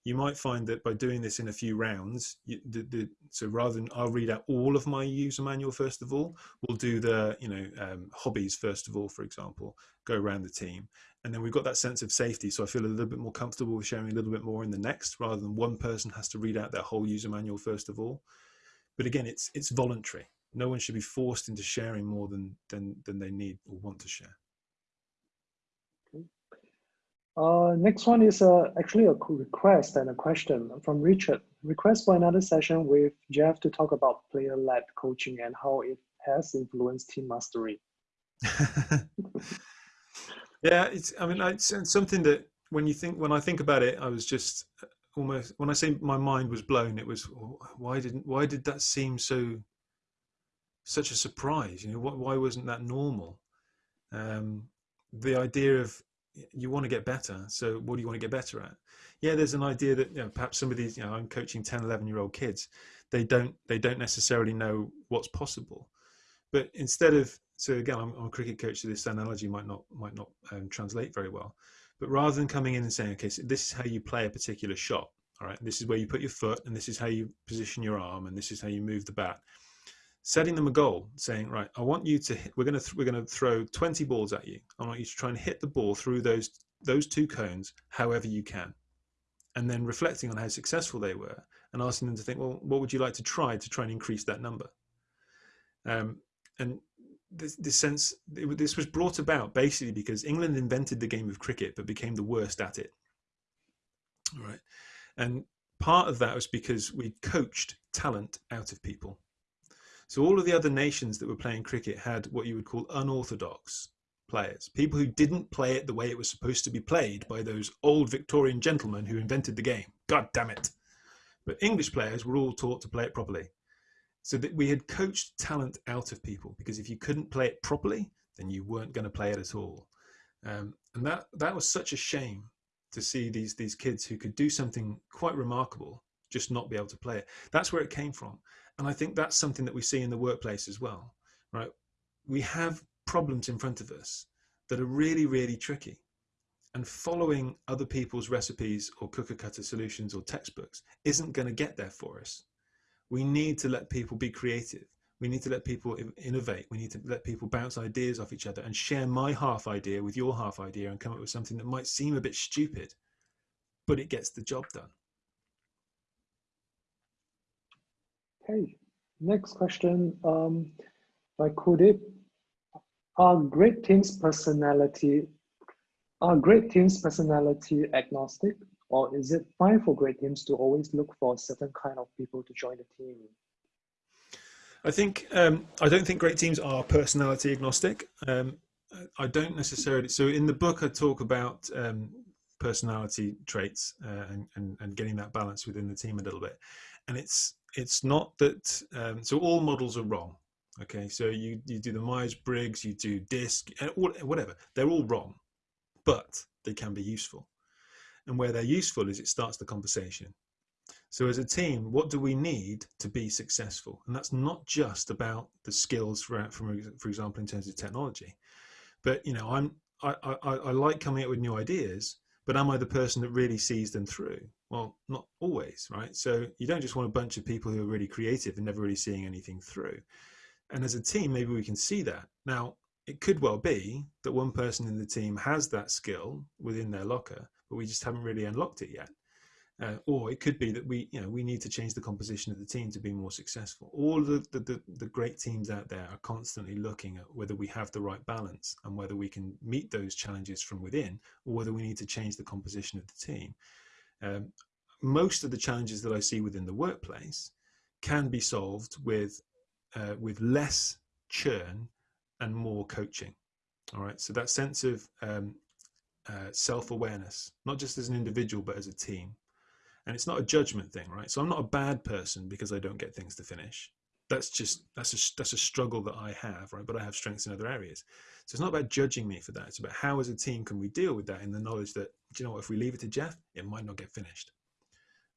Speaker 1: you might find that by doing this in a few rounds, you, the, the, so rather than I'll read out all of my user manual first of all, we'll do the you know um, hobbies first of all, for example, go around the team, and then we've got that sense of safety. So I feel a little bit more comfortable with sharing a little bit more in the next, rather than one person has to read out their whole user manual first of all. But again, it's it's voluntary. No one should be forced into sharing more than than than they need or want to share.
Speaker 2: Uh, next one is uh, actually a request and a question from Richard. Request for another session with Jeff to talk about player-led coaching and how it has influenced team mastery.
Speaker 1: yeah, it's. I mean, it's something that when you think when I think about it, I was just uh, almost when I say my mind was blown. It was why didn't why did that seem so such a surprise? You know, why wasn't that normal? Um, the idea of you want to get better. So what do you want to get better at? Yeah, there's an idea that you know, perhaps some of these, you know, I'm coaching 10, 11 year old kids. They don't, they don't necessarily know what's possible. But instead of, so again, I'm, I'm a cricket coach, so this analogy might not, might not um, translate very well. But rather than coming in and saying, okay, so this is how you play a particular shot. All right, this is where you put your foot, and this is how you position your arm, and this is how you move the bat setting them a goal, saying, right, I want you to hit, we're going to we're going to throw 20 balls at you. I want you to try and hit the ball through those those two cones however you can. And then reflecting on how successful they were and asking them to think, well, what would you like to try to try and increase that number? Um, and this, this sense, it, this was brought about basically because England invented the game of cricket but became the worst at it. Right. And part of that was because we coached talent out of people. So all of the other nations that were playing cricket had what you would call unorthodox players, people who didn't play it the way it was supposed to be played by those old Victorian gentlemen who invented the game. God damn it. But English players were all taught to play it properly. So that we had coached talent out of people because if you couldn't play it properly, then you weren't going to play it at all. Um, and that that was such a shame to see these these kids who could do something quite remarkable just not be able to play it. That's where it came from. And I think that's something that we see in the workplace as well, right? We have problems in front of us that are really, really tricky. And following other people's recipes or cooker cutter solutions or textbooks isn't going to get there for us. We need to let people be creative. We need to let people innovate. We need to let people bounce ideas off each other and share my half idea with your half idea and come up with something that might seem a bit stupid, but it gets the job done.
Speaker 2: Okay, next question um, by Kudip. Are great teams personality are great teams personality agnostic, or is it fine for great teams to always look for a certain kind of people to join the team?
Speaker 1: I think um, I don't think great teams are personality agnostic. Um, I don't necessarily. So in the book, I talk about um, personality traits uh, and, and, and getting that balance within the team a little bit, and it's it's not that um, so all models are wrong okay? So you you do the myers-briggs you do disc and whatever. They're all wrong but they can be useful. And where they're useful is it starts the conversation. So as a team what do we need to be successful? And that's not just about the skills for, for, for example in terms of technology. But you know i'm I, I, I like coming up with new ideas but am I the person that really sees them through? Well, not always, right? So you don't just want a bunch of people who are really creative and never really seeing anything through. And as a team, maybe we can see that. Now, it could well be that one person in the team has that skill within their locker, but we just haven't really unlocked it yet. Uh, or it could be that we, you know, we need to change the composition of the team to be more successful. All the, the, the, great teams out there are constantly looking at whether we have the right balance and whether we can meet those challenges from within, or whether we need to change the composition of the team. Um, most of the challenges that I see within the workplace can be solved with uh, with less churn and more coaching. All right, so that sense of um, uh, self-awareness, not just as an individual but as a team, and it's not a judgment thing right so i'm not a bad person because i don't get things to finish that's just that's a that's a struggle that I have, right? But I have strengths in other areas. So it's not about judging me for that. It's about how, as a team, can we deal with that in the knowledge that do you know what? If we leave it to Jeff, it might not get finished.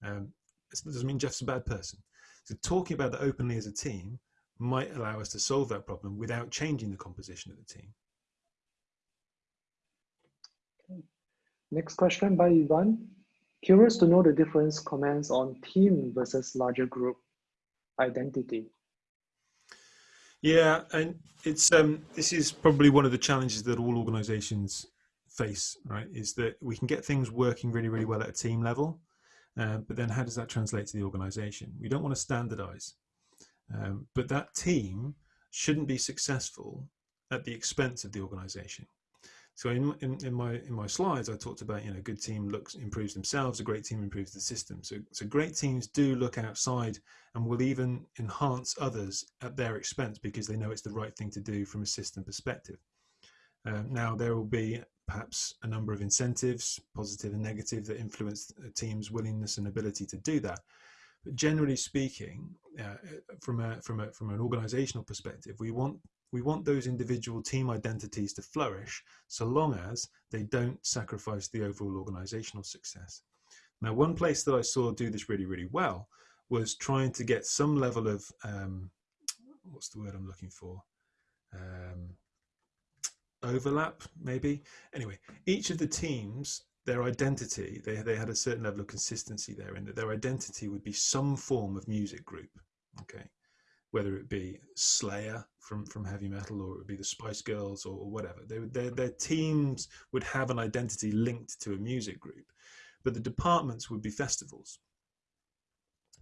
Speaker 1: Um, it doesn't mean Jeff's a bad person. So talking about that openly as a team might allow us to solve that problem without changing the composition of the team.
Speaker 2: Next question by Ivan. Curious to know the difference comments on team versus larger group identity.
Speaker 1: Yeah, and it's um, this is probably one of the challenges that all organisations face, right? Is that we can get things working really, really well at a team level, uh, but then how does that translate to the organisation? We don't want to standardise, um, but that team shouldn't be successful at the expense of the organisation. So in, in, in, my in my slides, I talked about you know good team looks improves themselves, a great team improves the system. So so great teams do look outside and will even enhance others at their expense because they know it's the right thing to do from a system perspective. Um, now there will be perhaps a number of incentives, positive and negative, that influence a team's willingness and ability to do that. But generally speaking, uh, from a from a from an organisational perspective, we want we want those individual team identities to flourish so long as they don't sacrifice the overall organizational success. Now, one place that I saw do this really, really well was trying to get some level of, um, what's the word I'm looking for? Um, overlap, maybe. Anyway, each of the teams, their identity, they, they had a certain level of consistency there in that their identity would be some form of music group. Okay whether it be Slayer from, from heavy metal or it would be the Spice Girls or, whatever. They, their, their teams would have an identity linked to a music group, but the departments would be festivals.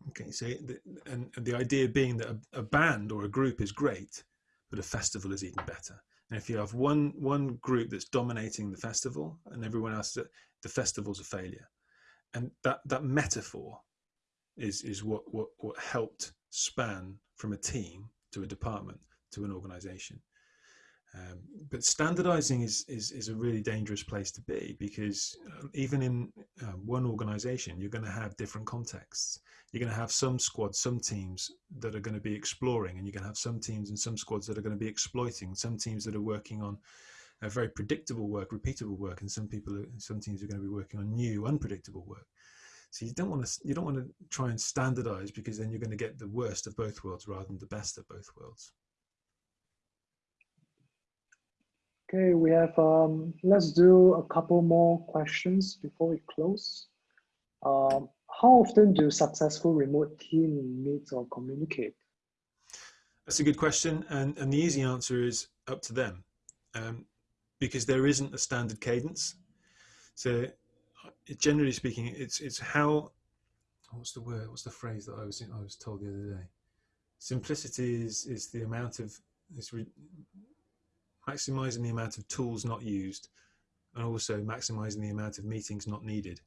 Speaker 1: Okay, so the, and, and the idea being that a, a band or a group is great, but a festival is even better. And if you have one one group that's dominating the festival and everyone else, the festival's a failure. And that that metaphor is is what what what helped span from a team to a department to an organization. Um, but standardizing is, is, is a really dangerous place to be because uh, even in uh, one organization, you're going to have different contexts. You're going to have some squads, some teams that are going to be exploring, and you're going to have some teams and some squads that are going to be exploiting. Some teams that are working on a very predictable work, repeatable work, and some people, some teams are going to be working on new, unpredictable work. So you don't want to you don't want to try and standardize because then you're going to get the worst of both worlds rather than the best of both worlds.
Speaker 2: Okay, we have um, let's do a couple more questions before we close. Um, how often do successful remote team meet or communicate?
Speaker 1: That's a good question, and and the easy answer is up to them, um, because there isn't a standard cadence. So generally speaking, it's it's how what's the word? What's the phrase that I was I was told the other day? Simplicity is is the amount of maximizing the amount of tools not used, and also maximizing the amount of meetings not needed.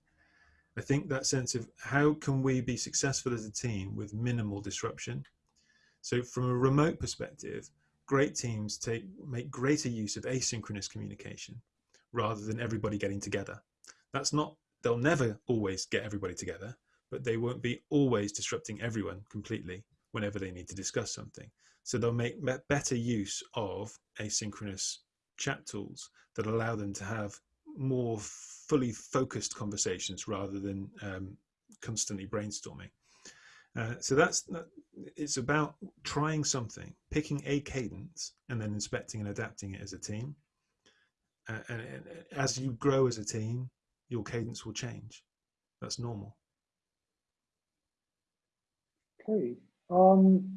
Speaker 1: I think that sense of how can we be successful as a team with minimal disruption. So from a remote perspective, great teams take make greater use of asynchronous communication rather than everybody getting together. That's not they'll never always get everybody together, but they won't be always disrupting everyone completely whenever they need to discuss something. So they'll make better use of asynchronous chat tools that allow them to have more fully focused conversations rather than um, constantly brainstorming. Uh, so that's it's about trying something, picking a cadence, and then inspecting and adapting it as a team. Uh, and, and as you grow as a team, your cadence will change. That's normal.
Speaker 2: Okay. Um,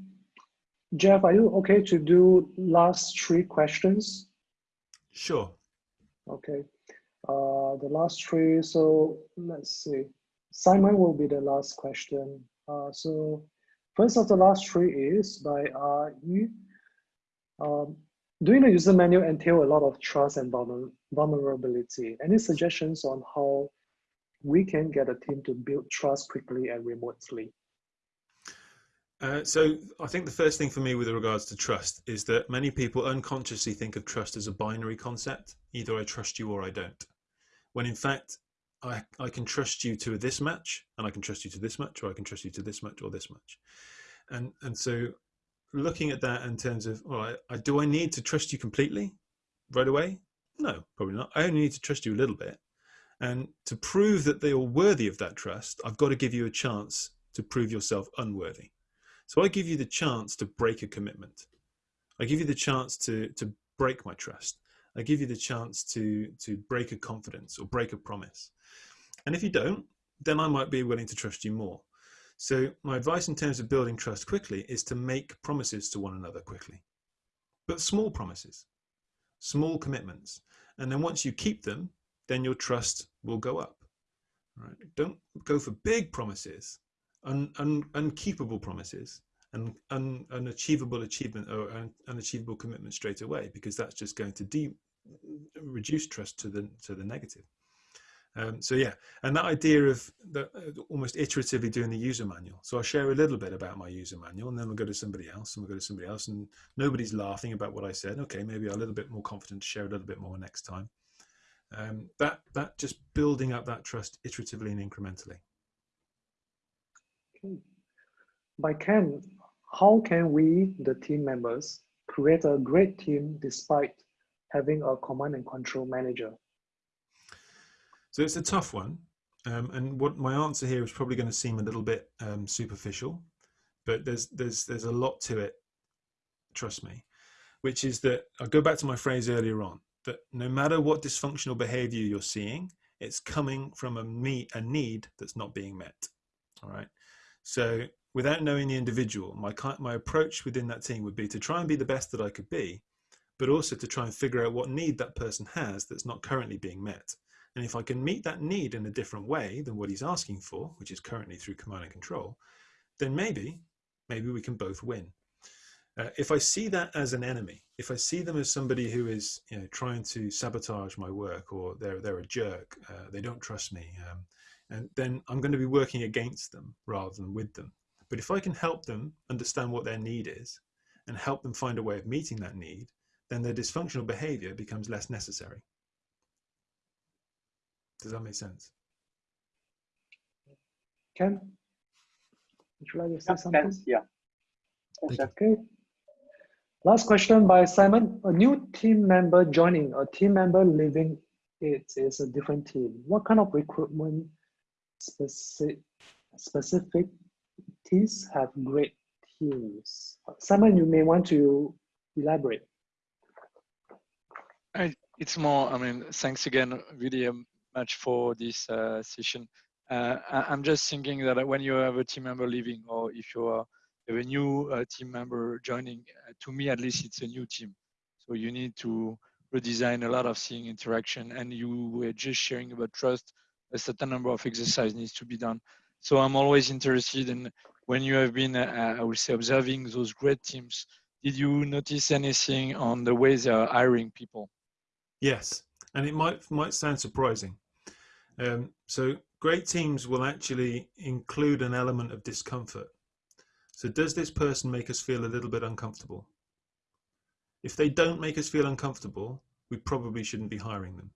Speaker 2: Jeff, are you okay to do last three questions?
Speaker 1: Sure.
Speaker 2: Okay. Uh, the last three, so let's see. Simon will be the last question. Uh, so first of the last three is by uh, Yu. Um, doing the user manual entail a lot of trust and vulnerability. Any suggestions on how we can get a team to build trust quickly and remotely?
Speaker 1: Uh, so I think the first thing for me with regards to trust is that many people unconsciously think of trust as a binary concept. Either I trust you or I don't. When in fact, I, I can trust you to this much and I can trust you to this much or I can trust you to this much or this much. And, and so looking at that in terms of, I, do I need to trust you completely right away? No, probably not. I only need to trust you a little bit. And to prove that they are worthy of that trust, I've got to give you a chance to prove yourself unworthy. So I give you the chance to break a commitment. I give you the chance to, to break my trust. I give you the chance to, to break a confidence or break a promise. And if you don't, then I might be willing to trust you more. So my advice in terms of building trust quickly is to make promises to one another quickly, but small promises, small commitments. And then once you keep them, then your trust will go up. Right? Don't go for big promises, un, un, unkeepable promises, and un, unachievable achievement or un, unachievable commitment straight away, because that's just going to de- reduce trust to the to the negative. Um, so yeah, and that idea of the, uh, almost iteratively doing the user manual. So I'll share a little bit about my user manual, and then we'll go to somebody else, and we'll go to somebody else, and nobody's laughing about what I said. Okay, maybe I'm a little bit more confident to share a little bit more next time. Um, that that just building up that trust iteratively and incrementally.
Speaker 2: By Ken, how can we, the team members, create a great team despite having a command and control manager?
Speaker 1: So it's a tough one. Um, and what my answer here is probably going to seem a little bit um, superficial, but there's there's there's a lot to it. Trust me, which is that I go back to my phrase earlier on that no matter what dysfunctional behavior you're seeing, it's coming from a me a need that's not being met. All right. So without knowing the individual, my my approach within that team would be to try and be the best that I could be, but also to try and figure out what need that person has that's not currently being met and if I can meet that need in a different way than what he's asking for, which is currently through command and control, then maybe, maybe we can both win. Uh, if I see that as an enemy, if I see them as somebody who is you know, trying to sabotage my work or they're, they're a jerk, uh, they don't trust me, um, and then I'm going to be working against them rather than with them. But if I can help them understand what their need is and help them find a way of meeting that need, then their dysfunctional behavior becomes less necessary. Does that make sense?
Speaker 2: Ken, would you like to say
Speaker 5: Yeah,
Speaker 2: something?
Speaker 5: thanks. Yeah. Thanks,
Speaker 1: Thank
Speaker 5: Jeff.
Speaker 2: Okay. Last question by Simon. A new team member joining, a team member leaving it is a different team. What kind of recruitment specific specificities have great teams? Simon, you may want to elaborate.
Speaker 6: I, it's more, I mean, thanks again, really um, much for this uh, session. Uh, I, am just thinking that when you have a team member leaving or if you are have a new uh, team member joining, uh, to me at least it's a new team. So you need to redesign a lot of seeing interaction and you were just sharing about trust, a certain number of exercise needs to be done. So I'm always interested in when you have been, uh, I would say, observing those great teams, did you notice anything on the way they are hiring people?
Speaker 1: Yes, and it might might sound surprising. Um, so great teams will actually include an element of discomfort. So does this person make us feel a little bit uncomfortable? If they don't make us feel uncomfortable, we probably shouldn't be hiring them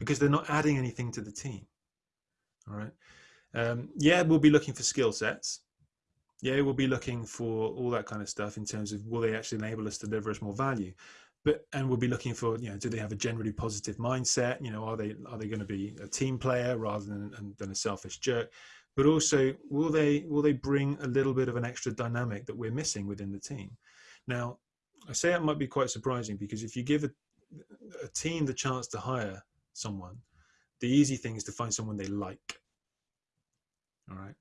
Speaker 1: because they're not adding anything to the team. All right. Um, yeah, we'll be looking for skill sets. Yeah, we'll be looking for all that kind of stuff in terms of will they actually enable us to deliver us more value but and we'll be looking for you know do they have a generally positive mindset you know are they are they going to be a team player rather than than a selfish jerk but also will they will they bring a little bit of an extra dynamic that we're missing within the team now i say it might be quite surprising because if you give a, a team the chance to hire someone the easy thing is to find someone they like all right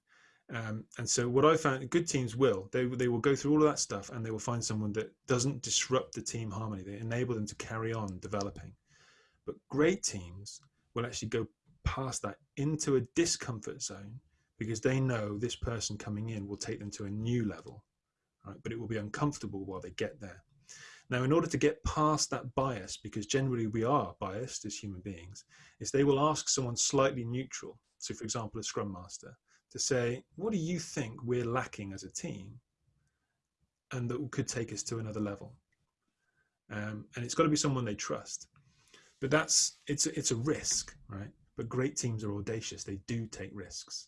Speaker 1: um, and so what I found, good teams will, they, they will go through all of that stuff and they will find someone that doesn't disrupt the team harmony. They enable them to carry on developing. But great teams will actually go past that into a discomfort zone because they know this person coming in will take them to a new level, right? But it will be uncomfortable while they get there. Now, in order to get past that bias, because generally we are biased as human beings, is they will ask someone slightly neutral. So, for example, a scrum master, to say, what do you think we're lacking as a team and that could take us to another level? Um, and it's got to be someone they trust. But that's it's it's a risk, right? But great teams are audacious; they do take risks.